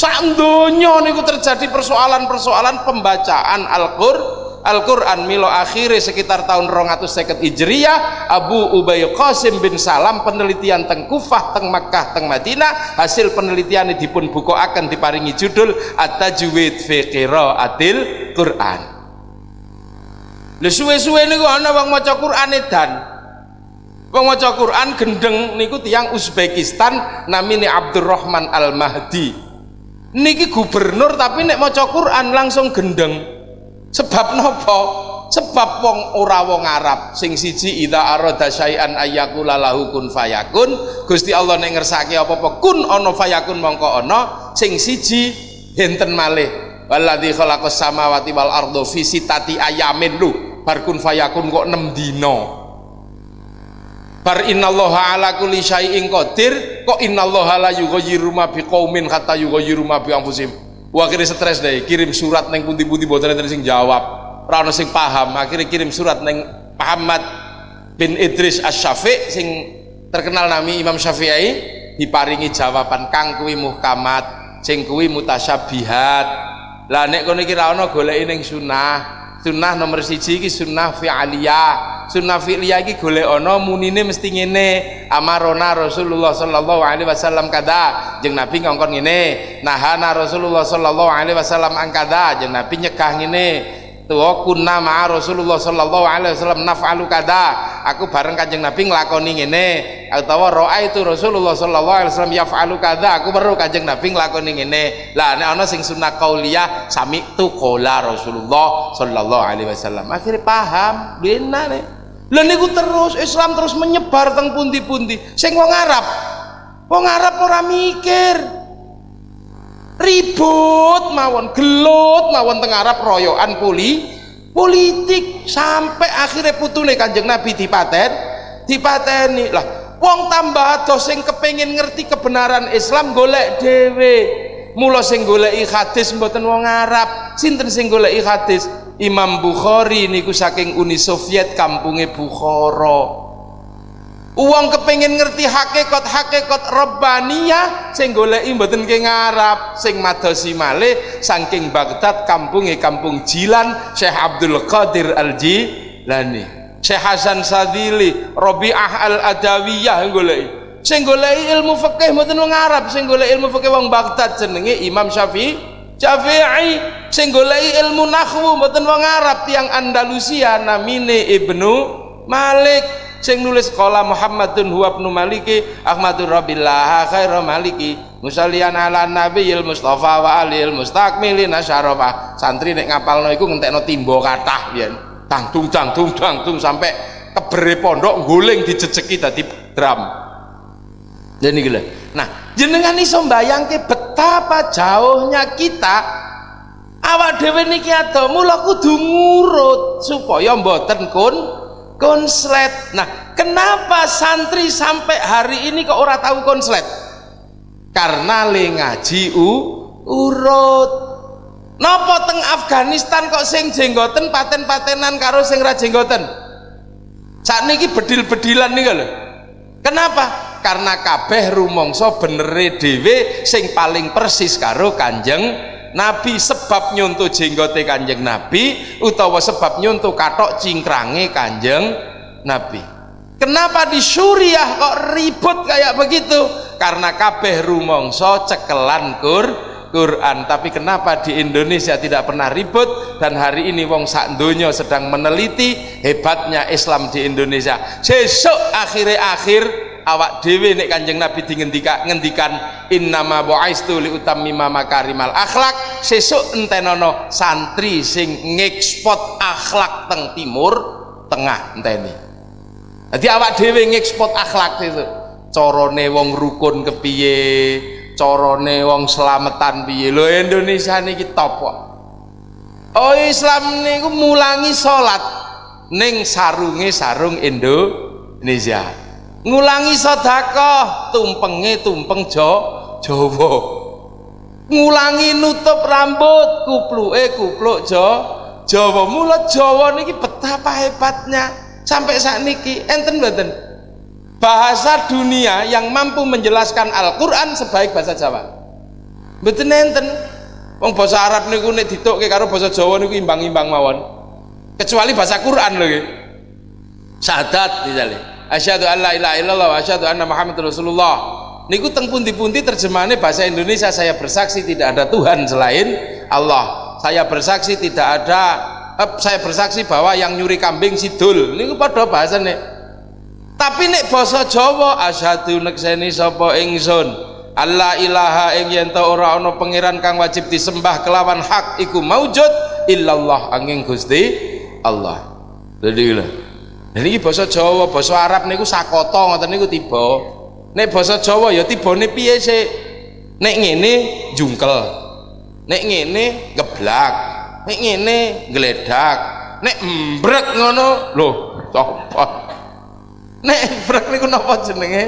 Sak donya niku terjadi persoalan-persoalan pembacaan Al-Qur'an Al-Quran milo akhirnya sekitar tahun 250 Hijriyah Abu Ubay Qasim bin Salam penelitian teng Kufah teng Makkah teng Madinah hasil penelitian ini dipun buku akan diparingi judul At-Tajwid fi Qiraatil Quran. Lha suwe-suwe niku ana wong maca Quran edan. Wong maca Quran gendeng niku tiang Uzbekistan namine Abdurrahman Al-Mahdi. Niki gubernur tapi nek maca Quran langsung gendeng sebab nopo? Sebab wong ora wong Arab. Sing siji idza arada syai'an ayyakula lahu kun fayakun. Gusti Allah nek ngersake apa-apa kun ana fayakun mongko ana sing siji enten malih. Waladzi khalaqas samawati wal ardo fi sitati ayamin. Lu bar kun fayakun kok 6 dina? Bar innallaha ala kulli syai'in qadir. Kok innallaha la yughayyiru ma biqaumin hatta yughayyiru ma bi anfusihim Akhirnya stres deh, kirim surat neng pundi-pundi boten enten sing jawab. Ora sing paham, akhirnya kirim surat neng Muhammad bin Idris Asy-Syafi' sing terkenal nami Imam Syafi'i diparingi jawaban kang kuwi muhkamat, sing kuwi mutasyabihat. Lah nek kono iki ra ono goleki ning sunnah. Sunnah nomor siji iki sunnah fi'aliyah. Sunnah fi'liyah iki golek ana munine mesti ngene. Amarona Rasulullah sallallahu alaihi wasallam kada? Jeung Nabi ngongkon ngene. Nahana Rasulullah sallallahu alaihi wasallam angkada jeung Nabi nyegah ngene tuwa kunna ma'a Rasulullah sallallahu alaihi wasallam naf'alu kada. Aku bareng kanjeng Nabi nglakoni ngene. Utawa roa itu Rasulullah sallallahu alaihi wasallam yaf'alu kada. Aku baru kanjeng Nabi nglakoni ngene. Lah nek ana sing sunnah qauliyah sami tu qala Rasulullah sallallahu alaihi wasallam. Akhirnya paham. Benar nih lha niku terus Islam terus menyebar teng pundi-pundi. Sing wong Arab wong Arab ora mikir ribut mawon gelut mawon teng Arab royokan puli politik. Sampai akhirnya putune kanjeng Nabi dipaten dipateni. Lah wong tambah adoh sing kepengin ngerti kebenaran Islam golek dhewe. Mula sing goleki hadis mboten wong Arab sinten sing goleki hadis? Imam Bukhari niku saking Uni Soviet kampunge Bukhara uang kepengen ngerti hakikat-hakikat Rabbaniyah sing goleki mboten ke ngarap sing madosi malih saking Baghdad kampunge kampung Jilan Syekh Abdul Qadir Al-Jilani. Syekh Hasan Sadili Rabi'ah Al-Adawiyah goleki. Sing goleki ilmu fikih mboten wong Arab sing goleki ilmu fikih wong Baghdad jenenge Imam Syafi'i. Syafi'i sing goleki ilmu nahwu mboten wong Arab tiang Andalusia namine Ibnu Malik sing nulis sekolah Muhammadun huwa ibnu Maliki Ahmadur Rabbillah khairu Maliki. Musallian ala nabiyil Mustafa wa alil mustakmilin asyarafah. Santri nek ngapalno iku ngentekno timbo kathah yen tangtung tangtung tangtung sampai kebere pondok guling dijejeki dadi drum. Jadi gila nah jenengan iso mbayangke betapa jauhnya kita. Awak dhewe niki ado mula kudu ngurut supaya mboten kun konslet. Nah kenapa santri sampai hari ini kok ora tahu konslet? Karena le ngaji u urut. Nopo teng Afghanistan kok sing jenggoten paten-patenan karo sing ra jenggoten? Saat niki bedil-bedilan nih lho. Kenapa? Karena kabeh rumongso benere dhewe sing paling persis karo kanjeng Nabi sebab nyuntuh jenggote kanjeng Nabi utawa sebab nyuntuh katok cingkrange kanjeng Nabi. Kenapa di Suriah kok ribut kayak begitu? Karena kabeh rumongso cekelan kur Quran. Tapi kenapa di Indonesia tidak pernah ribut? Dan hari ini wong sak donya sedang meneliti hebatnya Islam di Indonesia. Sesuk akhir-akhir awak dewi nek kanjeng Nabi dingendika ngendikan innama bu'aistu li utammima makarimal akhlak. Sesuk entenono santri sing ngekspot akhlak teng timur tengah enteni. Jadi awak dewi ngekspot akhlak itu. Corone wong rukun kepiye? Corone wong selamatan piye? Lo Indonesia niki top kok. Oh Islam niku mulangi salat ning sarunge sarung Indonesia ngulangi sedekah tumpenge tumpeng jo Jawa. Ngulangi nutup rambut kupluke kupluk jo Jawa. Mula Jawa niki betapa hebatnya. Sampai saat niki enten mboten? Bahasa dunia yang mampu menjelaskan Al-Qur'an sebaik bahasa Jawa. Mboten enten? Wong bahasa Arab niku nek ditokke karo bahasa Jawa niku imbang-imbang mawon. Kecuali bahasa Quran lho sadat misalnya asyhadu an la ilaha illallah wa asyhadu anna muhammad rasulullah. Niku teng pundi-pundi terjemahannya bahasa Indonesia saya bersaksi tidak ada Tuhan selain Allah. Saya bersaksi tidak ada eh, saya bersaksi bahwa yang nyuri kambing sidul. Niku pada bahasa nih tapi nek basa Jawa asyhadu nekseni sapa ingsun. Allah ilaha ing yen ora ana pangeran kang wajib disembah kelawan hak iku maujud illallah angin Gusti Allah. Jadi dan ini bahasa Jawa, bahasa Arab niku sakoto ngoten niku tiba. Nek bahasa Jawa ya tibane piye sih? Nek ngene jungkel. Nek ngene geblak. Nek ngene gledak. Nek mbrek ngono, lho, sapa? Nek mbrek niku napa jenenge?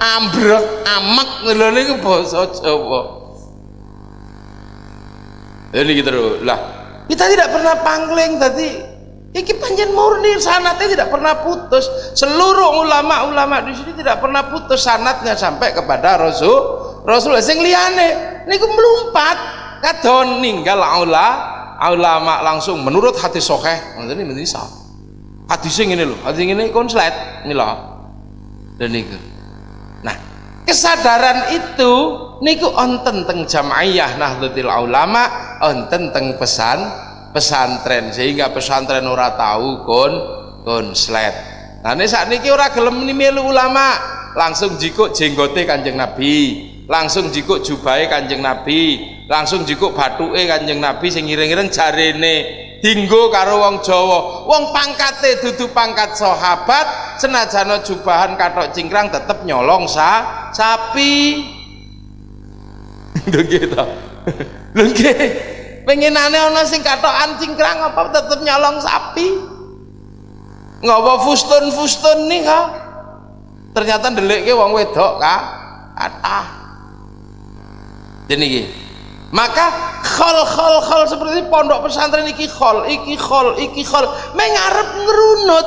Ambrek, amek lho niku bahasa Jawa. Jadi gitu lah. Kita tidak pernah pangling tadi Iki panjen murni sanatnya tidak pernah putus. Seluruh ulama-ulama di sini tidak pernah putus sanatnya sampai kepada Rasul. Rasul. Sing liyane niku melumpat. Kadon ninggal aula ulama langsung. Menurut hati sokeh ini bisa. Hadisnya ngene lho hadis ngene konslet ini loh dan niku. Nah kesadaran itu niku onten teng jamaiyah nahdlatul ulama onten teng pesan pesantren sehingga pesantren ora tahu kon konslet nah ini saat niki ora gelem melu ulama langsung jikuk jenggote kanjeng nabi langsung jikuk jubai kanjeng nabi langsung jikuk batuke kanjeng nabi sing ngiring-ngiring jarene dinggo karo wong Jawa. Wong pangkate dudu pangkat sahabat senajana jubahan katok cingkrang tetep nyolong sa sapi. Lho nggih pengenane ana sing katokan cingkrang apa tetep nyolong sapi? Ngapa fustun-fustun nih ha? Ternyata ke wong wedok kah jadi maka khol khol khol seperti pondok pesantren iki khol iki khol iki khol. Mengarep ngerunut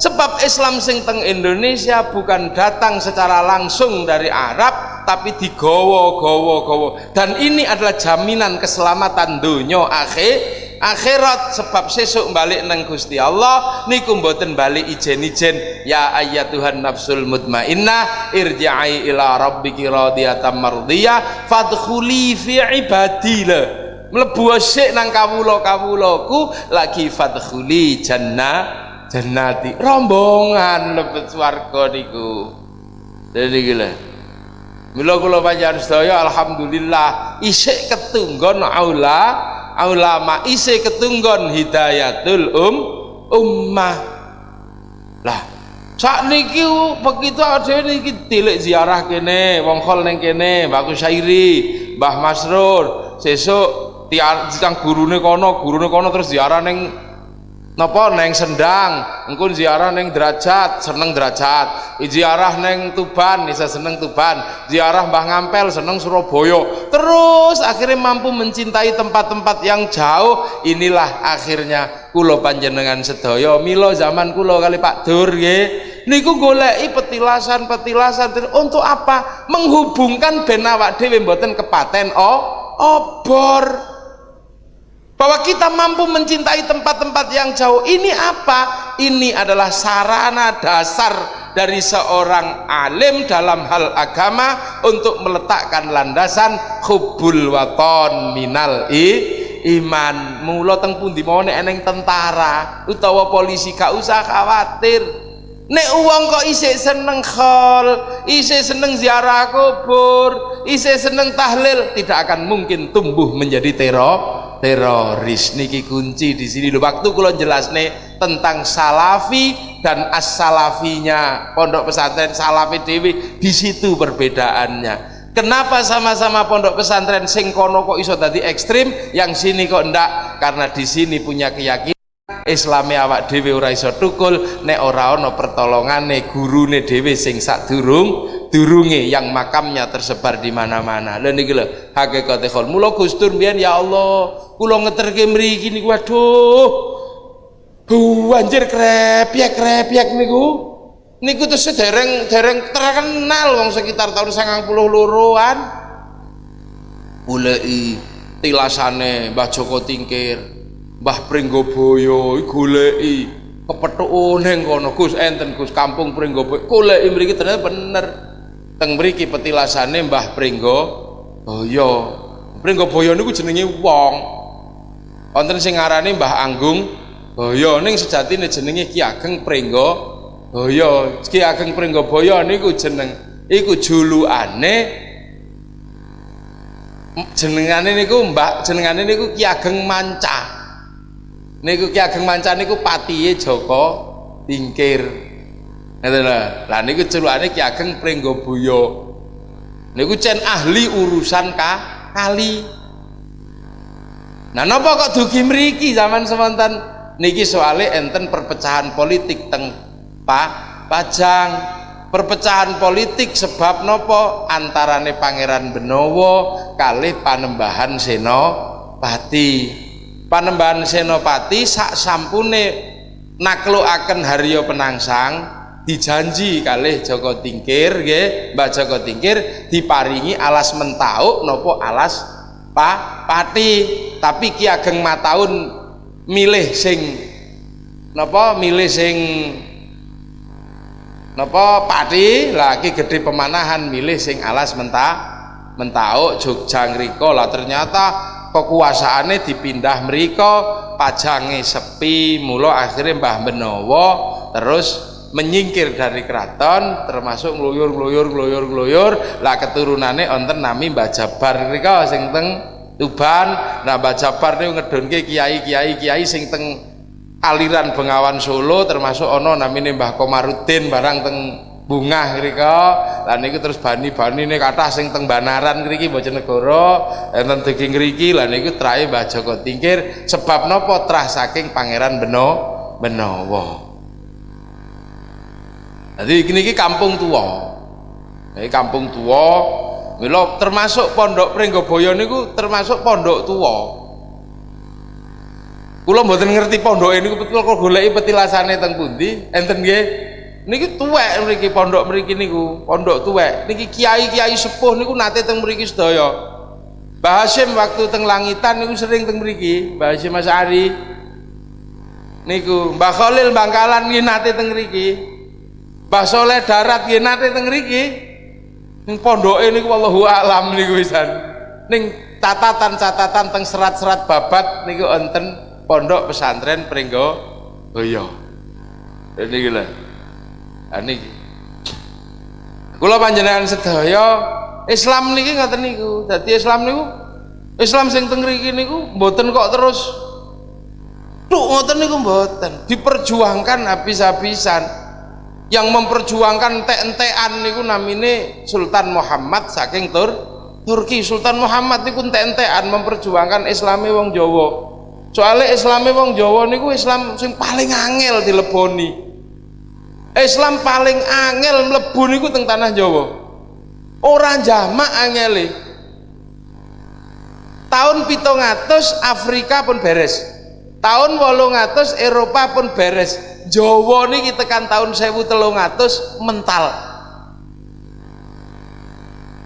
sebab Islam sing teng Indonesia bukan datang secara langsung dari Arab tapi digowo gowo gowo dan ini adalah jaminan keselamatan dunia akhir akhirat. Sebab sesuk balik nang Gusti Allah niku mboten balik ijen-ijen. Ya Tuhan nafsul mutmainnah irji'i ila rabbiki radiyatan mardiyah fadkhuli fi ibadillah. Mlebu sik nang kawula-kawulaku lagi fadkhuli jannah jannati rombongan lebet swarga niku. Dadi gila Mila kula panjenengan sedaya alhamdulillah isik ketunggon aula ulama isi ketunggon hidayatul um ummah. Lah sak niki begitu ada niki tilik ziarah kene wong khol neng kene bagus syairi Mbah Masrur sesuk tiang gurune kono gurune kono terus ziarah neng napa neng sendang? Engko ziarah neng derajat seneng derajat. Ziarah neng Tuban bisa seneng Tuban. Ziarah Mbah Ngampel seneng Surabaya. Terus akhirnya mampu mencintai tempat-tempat yang jauh. Inilah akhirnya kulo panjenengan sedaya. Milo zaman kulo kali Pak Dur nggih. Niku goleki petilasan-petilasan. Untuk apa? Menghubungkan ben awak dhewe mboten kepaten oh obor bahwa kita mampu mencintai tempat-tempat yang jauh. Ini apa? ini adalah sarana dasar dari seorang alim dalam hal agama untuk meletakkan landasan hubbul waton minal i iman. Mula teng pundi? Mawon eneng tentara utawa polisi gak usah khawatir nek uang kok isih seneng khol isih seneng ziarah kubur isih seneng tahlil tidak akan mungkin tumbuh menjadi teror teroris. Niki kunci di sini. Waktu kula jelasne tentang salafi dan as-salafinya. Pondok pesantren salafi dewi di situ perbedaannya. Kenapa sama-sama pondok pesantren sing kono kok iso tadi ekstrim? Yang sini kok ndak karena di sini punya keyakinan Islami awak dhewe ora iso tukul nek ora ana pertolongane gurune dhewe sing sadurung durunge yang makamnya tersebar di mana-mana. Lha niki lho hakikate khol. Mula Gustur mbiyen ya Allah, kula ngeterke mriki niku waduh. Banjir krepyek krepyek niku. Niku terus dereng dereng terkenal wong sekitar tahun 92-an. Goleki tilasane Mbah Joko Tingkir, Mbah Pringgoboyo goleki kepethuk ning kono. Gus enten Gus kampung Pringgoboyo. Goleki mriki ternyata bener. Teng mriki petilasane Mbah Pringgo Boyo Pringgo Boyo niku jenenge wong. Wonten sing ngarani Mbah Anggung Boyo. Ning sejatine jenenge Ki Ageng Pringgo Boyo Ki Ageng Pringgo Boyo niku jeneng iku julukane jenengane niku Mbah jenengane niku Ki Ageng Manca niku Ki Ageng Manca niku patihe Joko Tingkir Ngeten lho. Lah niku celukane Ki Ageng Pringgobuya. Niku cen ahli urusan ka kali. Nah napa kok dugi mriki zaman semonten niki soale enten perpecahan politik teng Pak Pajang. Perpecahan politik sebab nopo antarane Pangeran Benowo kali Panembahan Senopati. Panembahan Senopati sak sampune naklukaken Haryo Penangsang dijanji kalih Joko Tingkir nggih Mbah Joko Tingkir diparingi alas mentauk nopo alas pa pati. Tapi Ki Ageng Mataun milih sing napa milih sing napa pati. Lagi gede pemanahan milih sing alas mentah mentauk Jogja ngriko. Lah ternyata kekuasaannya dipindah mereka pajange sepi mula akhirnya Mbah Benowo terus menyingkir dari keraton termasuk ngluyur ngluyur ngluyur ngluyur. Lah keturunannya onten nami Mbah Jabar ngriko sing teng Tuban. Nah Mbah Jabar niku ngedonke kiai-kiai kiai sing teng aliran Bengawan Solo termasuk ono namine Mbah Komarudin barang teng bunga ngrika lan niku terus bani-bani ini kata sing teng Banaran ngriki Bojonegoro enten dugi ngriki lan niku trahe Mbah Joko Tingkir. Sebab napa trah saking Pangeran Beno Benowo? Jadi ini kampung tua ini kampung tua Milo termasuk pondok Pringgoboyo niku termasuk pondok tua Kula mboten ngerti pondok ini betul kok goleki petilasane teng pundi? Enten nggih niki tuwek mriki pondok mriki niku pondok tuwek. Niki kiai-kiai sepuh niku nate teng mriki sedaya. Mbah waktu teng langitan niku sering teng mriki Mbah Hasyim Mas Ari. Niku Mbah Khalil Bangkalan nggih nate teng mriki. Mbah Soleh Darat nggih nate teng mriki. Ning pondoke niku wallahu alam niku pisan. Ning catatan-catatan teng serat-serat babat niku enten pondok pesantren Pringgo Boyo niki lho niki. Kula panjenengan sedaya Islam niki ngoten niku. Dadi Islam niku Islam sing teng mriki niku mboten kok terus. Tuk ngoten niku mboten. Diperjuangkan habis-habisan. Yang memperjuangkan entek-entekan niku namine Sultan Muhammad saking Tur Turki. Sultan Muhammad niku entek-entekan memperjuangkan Islami wong Jawa. Soalnya Islami wong Jawa niku Islam sing paling angel dileboni Islam paling angel mlebu niku teng tanah Jawa. Ora jamak angele. Tahun 700 Afrika pun beres. Tahun 800 Eropa pun beres. Jawa niki tekan tahun 1300 mental.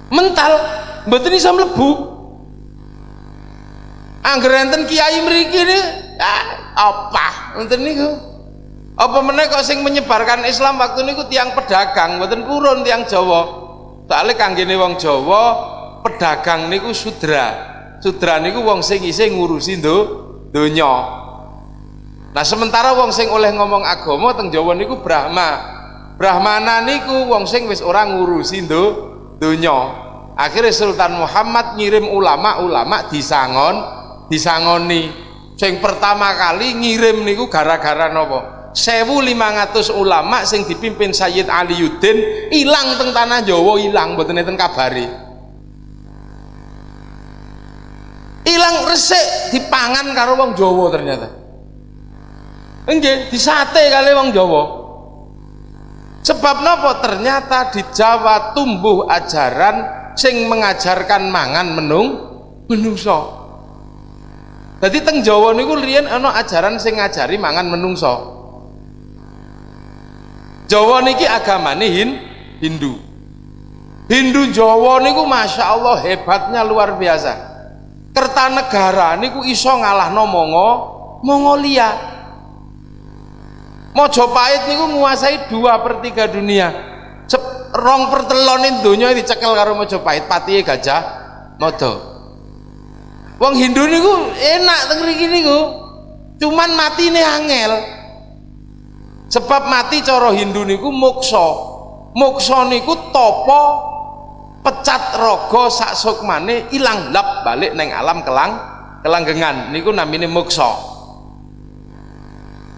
Mental mboten iso mlebu. Angger enten kiai mriki ne ah, apa? Enten niku apa meneh kok sing menyebarkan Islam waktu niku tiang pedagang mboten purun tiang Jawa. Soalnya kanggene wong Jawa pedagang niku sudra. Sudra niku wong sing isih ngurusi do donya. Nah sementara wong sing oleh ngomong agama teng Jawa niku Brahma. Brahmana niku wong sing wis ora ngurusi do donya. Akhirnya Sultan Muhammad ngirim ulama-ulama disangon disangoni. Sing pertama kali ngirim niku gara-gara nopo 1500 ulama sing dipimpin Sayyid Ali Yudin hilang teng tanah Jawa hilang mboten enten kabari hilang resik dipangan karo wong Jawa ternyata. Nggih disate kali wong Jawa. Sebab napa ternyata di Jawa tumbuh ajaran sing mengajarkan mangan menung menungso. Jadi teng Jawa niku riyen ana ajaran sing ngajari mangan menungso Jawa niki agamane hin, Hindu. Hindu Jawa niku Masya Allah hebatnya luar biasa. Kertanegara niku iso ngalah no Mongo Mongolia. Mojopahit niku menguasai dua per tiga dunia. Sep, rong pertelonin dunia dicekel karo Mojopahit patihe gajah modo Wong Hindu niku enak mriki niku. Cuman matine angel sebab mati coro Hindu niku mukso mukso niku topo pecat rogo sak sukmane ilang lap balik neng alam kelang kelanggengan. Niku namine mukso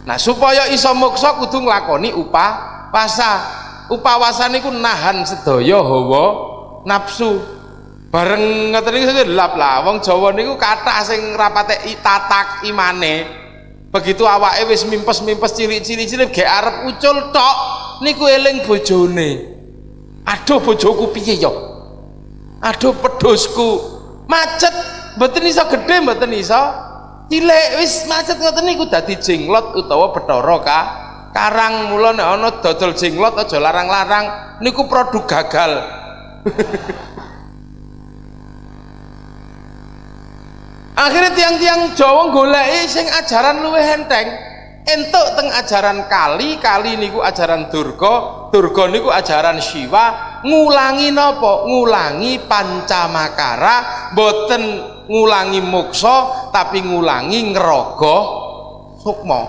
nah supaya iso mukso kudu nglakoni upah wasa. Upawasa niku nahan sedaya hawa nafsu. Bareng ngoten niku lap lah. Wong Jawa niku kathah sing rapate tatak imane begitu awake wis mimpes-mimpes cilik-cilik gek arep ucul tok niku eling bojone. Aduh bojoku piye yo aduh pedosku macet mboten iso gede mboten iso. Cilik wis macet ngoten niku dadi jenglot utawa Bathara ka karang mula nek ana dodol jenglot aja larang-larang niku produk gagal akhirnya tiang-tiang Jawa golek sing ajaran luwih enteng. Entuk teng ajaran kali kali niku ajaran durga durga niku ajaran Siwa. Ngulangi nopo ngulangi pancamakara boten ngulangi mukso tapi ngulangi ngerogo sukmo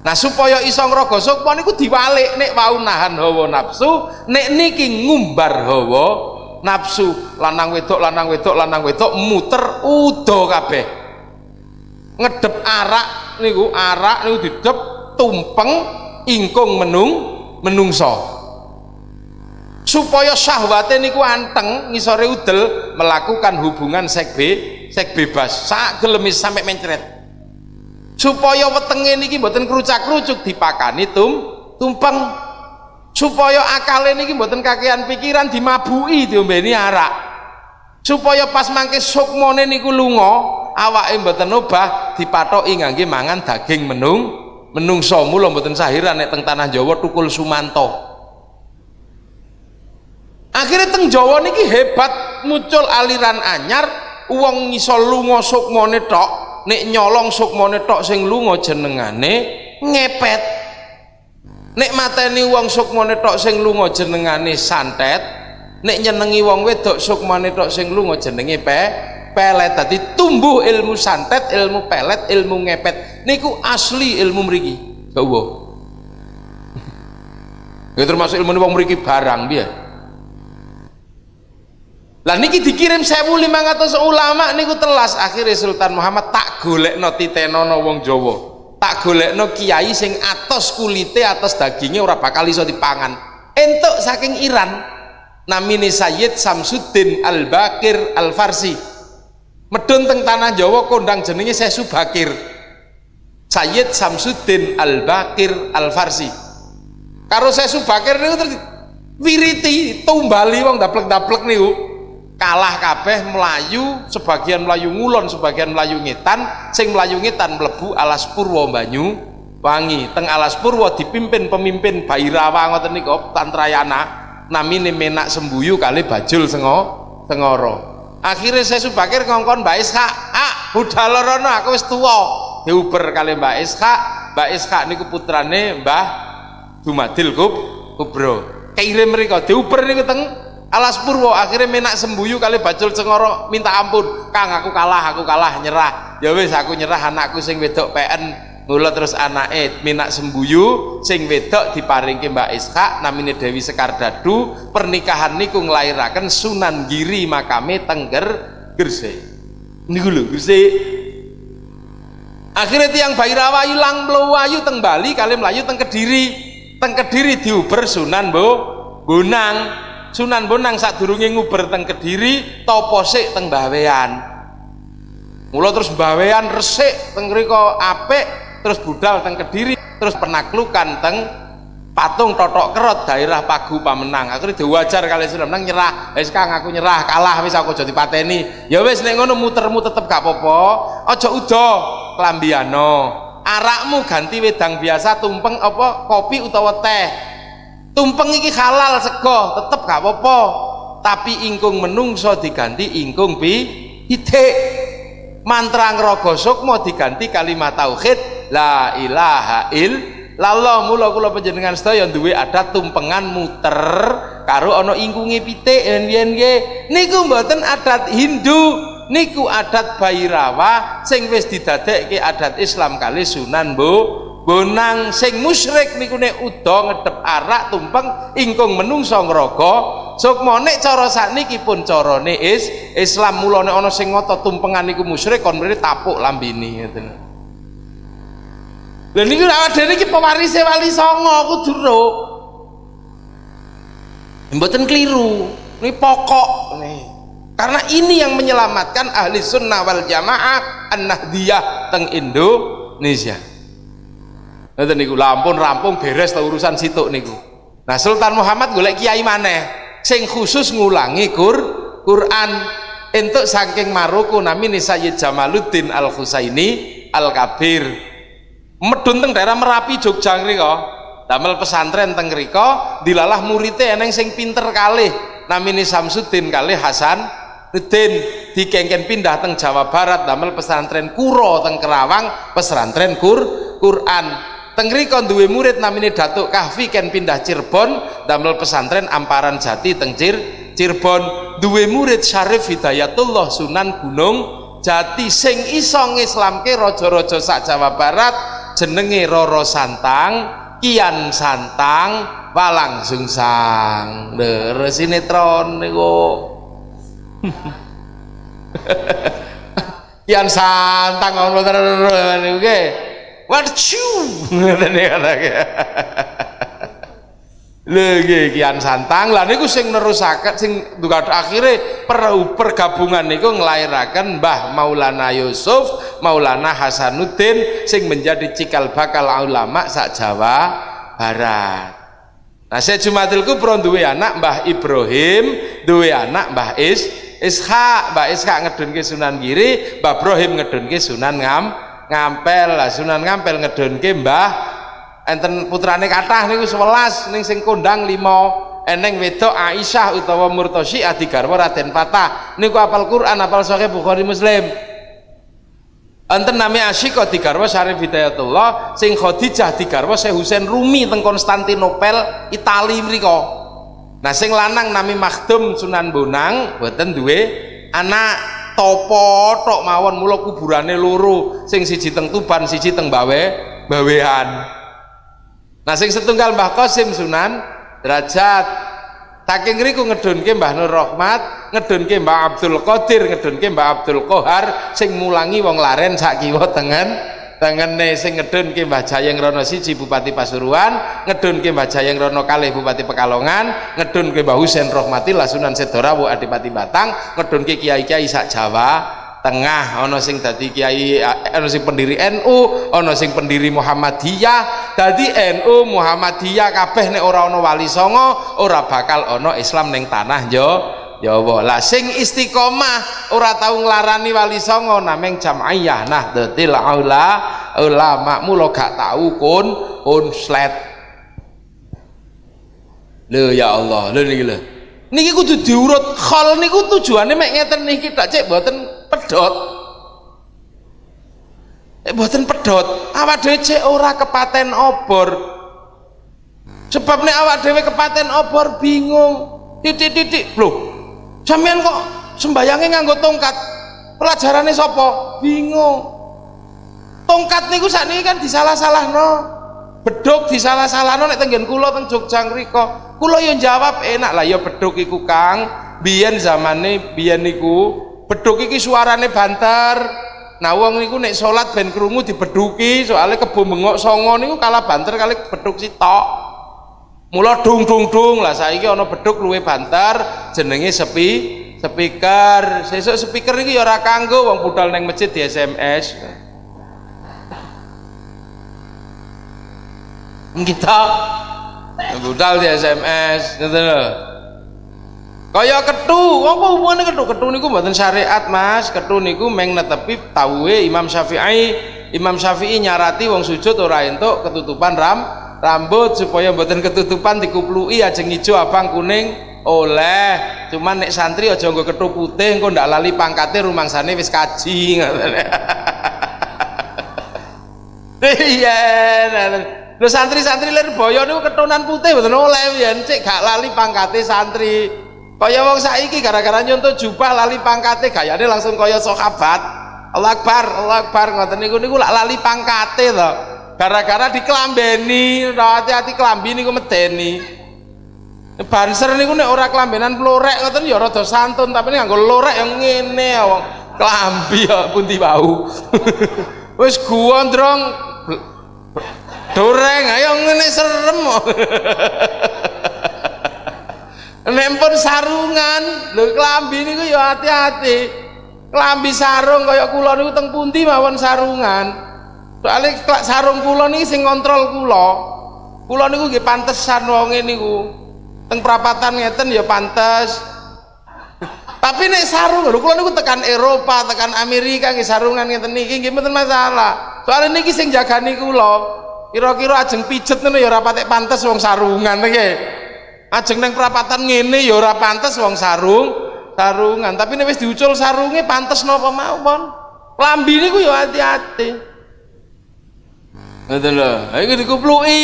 nah supaya iso ngerogo sukmo niku diwalik nek wau nahan hawa nafsu nek niki ngumbar hawa nafsu lanang wedok lanang wedok lanang wedok muter udo kabeh. Ngedep arak niku arak niku didep tumpeng ingkung menung menungso. Supaya syahwate niku anteng ngisore udel melakukan hubungan seks be seks bebas. Sak gelemis sampai mencret. Supaya wetenge niki mboten kerucak-kerucuk dipakani tum tumpeng supaya akale niki mboten kakean pikiran dimabuki diombeni arak. Supaya pas mangke sukmone niku lunga awake mboten obah dipathoki ngangge mangan daging menung menungso mula mboten sahiran nek teng tanah Jawa tukul sumanto. Akhirnya teng Jawa niki hebat muncul aliran anyar uang ngiso lunga sukmane tok nek nyolong sukmane tok sing lunga jenengane ngepet nek mateni uang sukmane tok sing lunga jenengane santet nek nyenengi wong wedok sukmane tok sing lunga jenenge pe pelet. Tadi tumbuh ilmu santet ilmu pelet ilmu ngepet. Niku asli ilmu mriki. Uwo. Ya termasuk ilmu wong mriki barang dia lah niki dikirim 1500 ulama niku telas. Akhirnya Sultan Muhammad tak golek no titenono wong Jawa tak golek no kiai sing atas kulite atas dagingnya ora bakal iso dipangan. Entuk saking Iran namine Sayyid Samsuddin Al-Bakir Al-Farsi. Medun teng tanah Jawa kondang jenenge Sesu Bakir. Sayyid Samsuddin Al-Bakir Al-Farsi. Karo Sesu Bakir niku wiriti tumbali wong daplek-daplek niku kalah kabeh melayu sebagian melayu ngulon sebagian melayu ngetan sing melayu ngetan mlebu alas purwa banyu wangi. Teng alas purwa dipimpin pemimpin Bairawa ngoten niku Tantrayana namine menak sembuyu kali bajul sengo sengoro. Akhirnya saya subakir ngongkon Mbak Ishak ah budal rono aku wis tua diuber kali Mbak Ishak Mbak Ishak niku putrane Mbah Dumadil Kub Kubro. Kirim mereka diuber niku teng alas purwo akhirnya menak sembuyu kali bacul cengoro minta ampun. Kang aku kalah aku kalah nyerah. Ya wis aku nyerah anakku sing wedok PN mula terus anake minak sembuyu sing wedok diparingke Mbak Ishak namine Dewi Sekardadu. Pernikahan niku nglairaken Sunan Giri makame Tengger Gresik. Niku lho Gresik. Akhirnya tiang Bairawa ilang melayu teng Bali kali melayu teng Kediri. Teng Kediri diuber Sunan Bo Bonang Sunan Bonang saat nguber teng Kediri topo sik teng Bawean mula terus Bawean resik teng riko apik terus budal teng kediri terus penaklukan teng patung totok kerot daerah pagu pamenang. Akhirnya diwajar kali sudah menang nyerah. Wis kang aku nyerah kalah wis aku jadi pateni ya wis nek ngono mutermu tetep gak popo aja udo klambiano. Arakmu ganti wedang biasa tumpeng apa kopi utawa teh tumpeng iki halal sego tetep gak popo tapi ingkung menungso diganti ingkung pi hidik. Mantra ngrogo sukmo diganti kalimat tauhid la ilaha il lallah mula kula panjenengan sedaya duwe adat tumpengan muter karo ana ingkunge pitik yen niku mboten adat Hindu niku adat Bairawa sing wis didadekke adat Islam kali Sunan Bu Bonang sing musyrik niku nek uda ngedep arak tumpeng ingkung menungso ngraga sukma nek cara sakniki pun carane is Islam mula nek ana sing ngotot tumpengan niku musyrik kon mrene tapuk lambene ngoten Lha niku awak dhewe iki pewarise Wali Songo kudu ro. Mboten keliru. Ini pokok nih. Karena ini yang menyelamatkan ahli sunnah wal jamaah an-nahdiyah teng Indonesia. Nanti niku lampun rampung beres ta urusan situ niku. Nah Sultan Muhammad golek kiai maneh sing khusus ngulangi Qur Quran. Entuk saking Maroko namine Sayyid Jamaluddin Al Husaini Al Kabir medun teng daerah Merapi Jogja ngriko. Damel pesantren teng ngriko dilalah muridnya eneng sing pinter kali namini Samsudin kali Hasan Udin dikengken pindah teng Jawa Barat damel pesantren Kuro teng Kerawang pesantren Kur Quran tengri kon duwe murid namine Datuk Kahfi ken pindah Cirebon damel pesantren Amparan Jati teng Cir Cirebon. Duwe murid Syarif Hidayatullah Sunan Gunung Jati sing iso ngislamke raja-raja sak Jawa Barat jenenge Roro Santang Kian Santang Walang Sungsang. Lho sinetron niku. Kian Santang ngono niku nggih Warcu ngoten iki Lagi kian santang. Lah niku sing nerusaken sing akhirnya per, pergabungan niku nglairaken Mbah Maulana Yusuf Maulana Hasanuddin sing menjadi cikal bakal ulama sak Jawa Barat. Nah saya Jumatil Kubro duwe anak Mbah Ibrahim duwe anak Mbah Is Ishak. Mbah Ishak ngedunke Sunan Giri Mbah Ibrahim ngedunke Sunan Ngam Ngampel lah Sunan Ngampel ngedunke Mbah enten putrane kathah niku 11 ning sing kondang 5 eneng wedok Aisyah utawa Murtosi adigarwa Raden Patah. Niku apal Quran apal Sahih Bukhari Muslim. Enten nami Asyik digarwa Syarif Hidayatullah sing Khadijah digarwa Syekh Husain Rumi teng Konstantinopel Itali mriko. Nah sing lanang nami Makhdum Sunan Bonang boten duwe anak topo tok mawon mula kuburane loro. Sing siji teng Tuban siji teng Bawe Bawean. Nah sing setunggal Mbah Qasim Sunan derajat. Saking ngriku ngedunke Mbah Nur Rahmat, ngedunke Mbah Abdul Qadir, ngedunke Mbah Abdul Qahar sing mulangi wong laren sak kiwa tengen tengene sing ngedunke Mbah Jayeng Rono siji Bupati Pasuruan, ngedunke Mbah Jayeng Rono kalih Bupati Pekalongan, ngedunke Mbah Husain Rahmatillah Sunan Sedorawu Adipati Batang, ngedunke kiai-kiai sak Jawa tengah ono sing dadi kiai ono sing pendiri NU ono sing pendiri Muhammadiyah. Dadi NU Muhammadiyah kabeh nek ora ono wali songo ora bakal ono Islam ning tanah yo Jawa lah sing istiqomah ora tau nglarani wali songo nameng jamaiyah nah detil aula ulama mulo gak tau kun unslet lho ya Allah. Lho niki lho. Niki kudu diurut. Khol niku tujuane mek ngeten niki tak cek mboten pedot eh buatan pedot awak dhewe cek ora kepaten obor. Sebab nek awak dhewe kepaten obor bingung. Titik-titik. Loh sampean kok sembayangnya nganggo tongkat? Pelajarannya sopo bingung. Tongkat niku sakniki kan disalah-salah no beduk disalah-salah no nek tenggen kula teng Jogja ngriko kula yo jawab enak lah ya beduk iku Kang. Biyen zamane biyen niku beduk iki suarane banter. Nah wong niku nek salat ben krungu dibeduki soalnya kebo bengok songo niku kalah banter kali beduk sitok mula dung dung dung lah saiki ana beduk luwe banter jenenge sepi speaker. Sesuk speaker iki ya ora kanggo wong budal neng masjid di SMS kita budal di SMS gitu loh kaya ketu apa hubungannya ketu? Ketu niku mboten syariat mas. Ketu niku meng netepi tauwe Imam Syafi'i. Imam Syafi'i nyarati wong sujud ora entuk ketutupan ram rambut supaya mboten ketutupan dikuplui ajeng ijo abang kuning. Oleh cuman nek santri aja nggo ketu putih engko ndak lali pangkate rumangsane wis kaji iya lho santri-santri lir boyo niku ketunan putih mboten oleh yen cek gak lali pangkate santri. Kaya wong saiki gara-gara nyontoh jubah lali pangkate gayane langsung kaya sahabat. Allah Akbar Allah Akbar ngoten niku niku lali pangkate to gara-gara diklambeni hati-hati klambi niku medeni. Banser niku nek ora klambenan plorek ngoten ya rada santun tapi nganggo lorek yang ngene wong klambi ya pundi bau wis gondrong doreng ayo ngene serem. Nempon sarungan lho klambi niku ya hati-hati. Klambi sarung kaya kula niku teng pundi mawon sarungan soalnya sarung kula niki sing ngontrol kula. Kula niku nggih pantesan wonge niku. Teng perapatan ngeten ya pantes. Tapi nek sarung lho kula niku tekan Eropa tekan Amerika nggih sarungan ngeten niki nggih mboten masalah. Soalnya niki sing jagani kula kira-kira ajeng pijet ngono ya ora patek pantes wong sarungan nggih. Ajeng neng perapatan ngene ya ora pantes wong sarung sarungan. Tapi nek wis diucul sarunge pantes napa mawon lambi niku ya hati-hati ngoten lho. Iku dikupluki.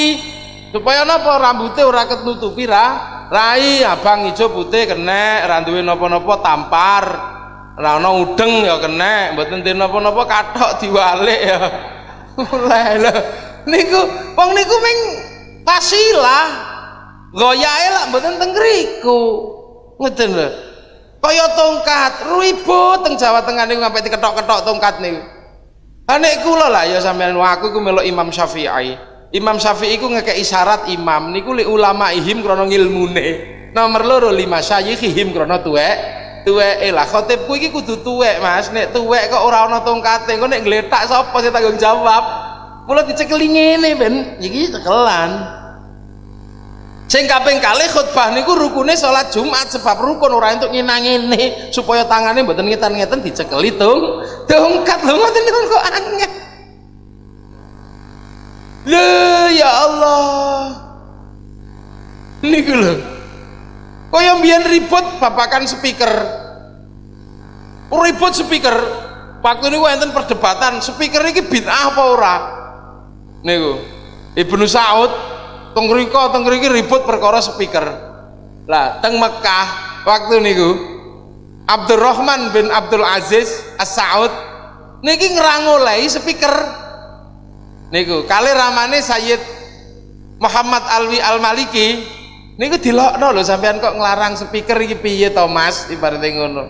Supaya napa rambutnya ora ketutupi ra? Rai abang ijo putih kena ra napa-napa tampar. Ra udeng ya kena mboten ten napa-napa kathok diwalik ya. Oleh lho. Niku wong niku ming pasilah goyahe lak mboten teng ngriku ngoten lho. Kaya tongkat. Ribut teng Jawa Tengah niku sampai diketok-ketok tongkat niku Anek kula lah ya sampean aku ku melok Imam Syafi'i. Imam Syafi'i ku ngekek isyarat imam niku li ulama ihim krana ngilmune. Nomor loro lima syayikhihim krana tuwek. Tuweke lah khotibku iki kudu tuwek Mas. Nek tuwek kok ora ana tongkate, kok nek ngletak sapa sing tanggung jawab? Mula dicekeli ngene ben iki cekelan. Sing kaping kalih khutbah niku rukune salat Jumat sebab rukun ora entuk nginang supaya tangane mboten ngeten-ngeten dicekeli tung tongkat lho ngoten niku kok angel. Lho ya Allah. Niku lho. Kaya mbiyen ribut babakan speaker. Ribut speaker. Waktu niku enten perdebatan, speaker iki bid'ah apa ora? Niku. Ibnu Saud teng riko teng riki ribut perkara speaker. Lah teng Mekah waktu niku Abdurrahman bin Abdul Aziz As-Saud niki ngrangolei speaker. Niku kali ramane Sayyid Muhammad Alwi Al-Maliki niku dilokno lho sampean kok nglarang speaker iki piye to Mas? Ibaratnya ngono.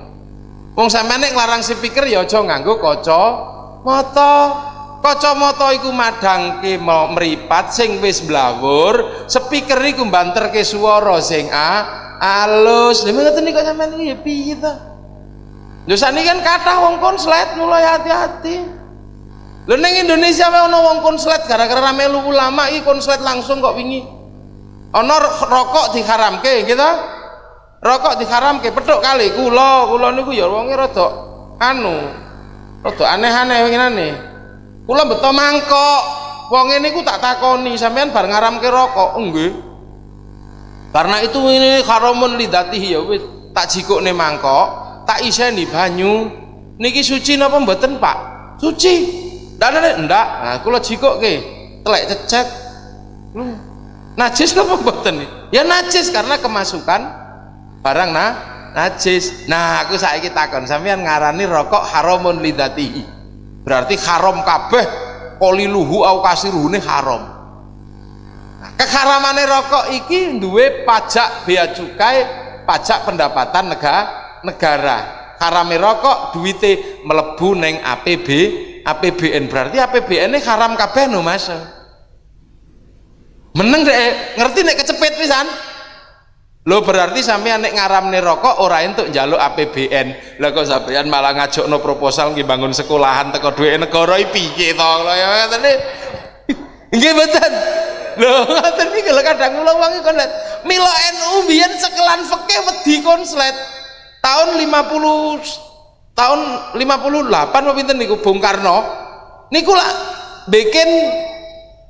Wong sampean nek nglarang speaker ya aja nganggo kaca mata kacamata iku madangke mripat sing wis blawur speaker iku mbanterke swara sing a alus. Lha ngoten niku sampean iki ya piye to? Lho sakniki kan kathah wong konslet mulai hati-hati. Lho ning Indonesia wae ana wong konslet gara-gara melu ulama iki konslet langsung kok wingi. Ana rokok diharamke gitu rokok diharamke petuk kali. Kula kula niku ya wonge rada anu rada aneh-aneh ngene kula beto mangkok. Wong ini ku tak takoni sampean bar ngaramke rokok. Nggih karena itu ini haramun lidatihi ya wis. Tak jikukne mangkok tak iseni banyu. Niki suci napa mboten Pak? Suci. Ndak ndak. Nah kula jikukke telek cecek. Najis napa mboten? Ya najis karena kemasukan barang nah najis. Nah aku saiki takon sampean ngarani rokok haramun lidatihi berarti haram kabeh koliluhu au kasiruhune haram. Nah, rokok iki duwe pajak bea cukai pajak pendapatan negara negara. Harame rokok duwite melebu neng APB APBN berarti APBN ini haram kabeh no mas. Meneng deh ngerti nek kecepet pisan lo berarti sampean nek ngaramne rokok ora entuk njaluk APBN. Lah kok sampean malah ngajokno proposal nggih bangun sekolahan teko duwe negara iki piye to ya ngoten Nggih mboten. Lho ngoten iki lho kadang kula wong kon mila NU biyen sekelan fikih wedi konslet. Tahun 50 tahun 58 apa pinten niku Bung Karno niku lah bikin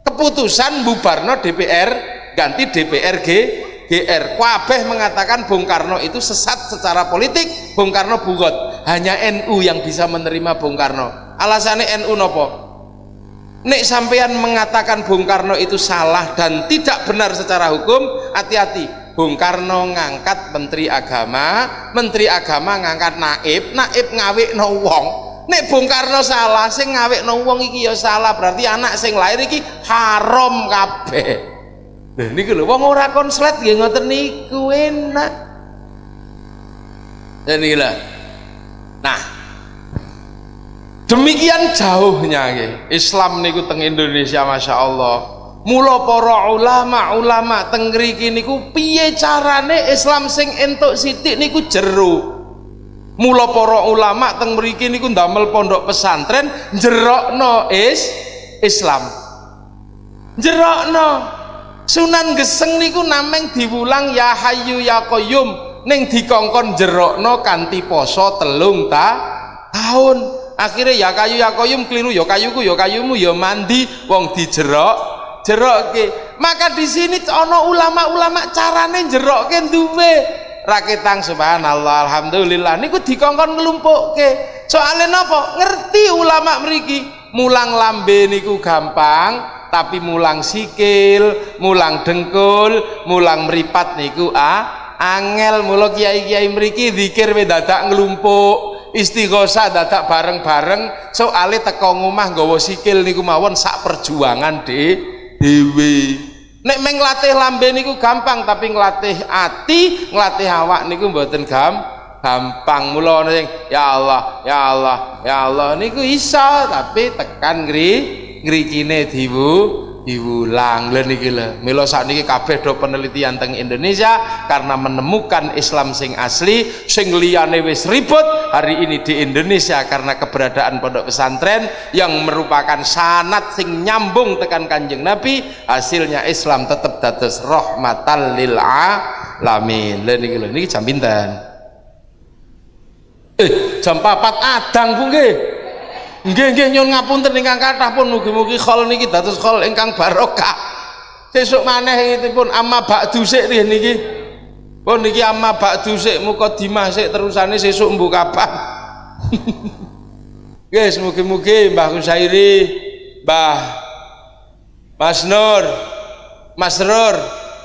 keputusan bubarno DPR ganti DPRG GR Kabeh mengatakan Bung Karno itu sesat secara politik Bung Karno bugot. Hanya NU yang bisa menerima Bung Karno. Alasannya NU nopo? Nek sampean mengatakan Bung Karno itu salah dan tidak benar secara hukum hati-hati. Bung Karno ngangkat Menteri Agama Menteri Agama ngangkat naib naib ngawik no wong. Nek Bung Karno salah sing ngawik no wong iki ya salah berarti anak sing lahir iki haram kabeh Nah niku lho wong ora konslet nggih ngoten niku enak. Dan inilah. Nah, demikian jauhnya nggih. Islam niku teng Indonesia Masya Allah. Mula para ulama-ulama teng mriki niku piye carane Islam sing entuk sithik niku jero. Mula para ulama teng mriki niku ndamel pondok pesantren jerokno is Islam. Jerokno Sunan Geseng niku nameng diwulang ya Hayyu ya Qayyum ning dikongkon jerokno kanthi poso telung ta tahun. Akhirnya ya kayu ya koyum keliru ya kayuku ya kayumu ya mandi wong dijerok jerokke. Maka di sini ono ulama-ulama carane jerokke duwe. Raketang subhanallah alhamdulillah. Niku dikongkon nglumpukke soalnya napa? Ngerti ulama mriki. Mulang lambe niku gampang tapi mulang sikil mulang dengkul mulang meripat niku ah angel. Mula kiai-kiai mriki zikir dadak nglumpuk istighosa dadak bareng-bareng. Soale teko ngomah nggawa sikil niku mawon sak perjuangan de dewe. Nek meng latih lambe niku gampang tapi nglatih ati nglatih awak niku mboten gampang gampang. Mula ana sing ya Allah ya Allah ya Allah. Niku iso tapi tekan ngri ngrikine diwu diulang lho niki lho. Mila sakniki kabeh do penelitian teng Indonesia karena menemukan Islam sing asli sing liyane wis ribut hari ini di Indonesia karena keberadaan pondok pesantren yang merupakan sanat sing nyambung tekan kanjeng Nabi hasilnya Islam tetap dados rahmatan lil alamin. Lho niki lho niki jam pinten? Eh jam 4 adang Bu nggih nggih nggih nyuwun ngapunten ingkang kathah pun mugi-mugi khol niki dados khol ingkang barokah. Sesuk maneh pun amma ba'du sik niki. Pun niki amma ba'du sik mukadimah sik terusane sesuk mbuh kapan Guys, mugi-mugi Mbah Kusairi, Mbah Mas Nur, Mas Nur,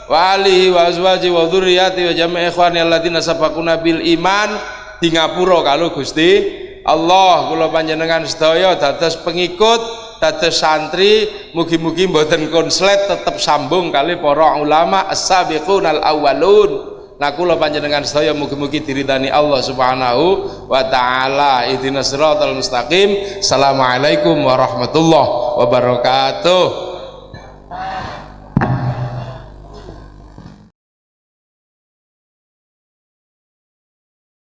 wali wa azwaji wa dzurriyyati wa jami'i ikhwani alladziina sabaquna bil iman. Di ngapura kalau Gusti Allah kula panjenengan sedaya dados pengikut dados santri mugi-mugi mboten konslet tetap sambung kali para ulama as-sabiqunal awwalun Nah kula panjenengan sedaya mugi-mugi diridani Allah Subhanahu wa taala. Ihdinas siratal mustaqim. Assalamualaikum warahmatullahi wabarakatuh.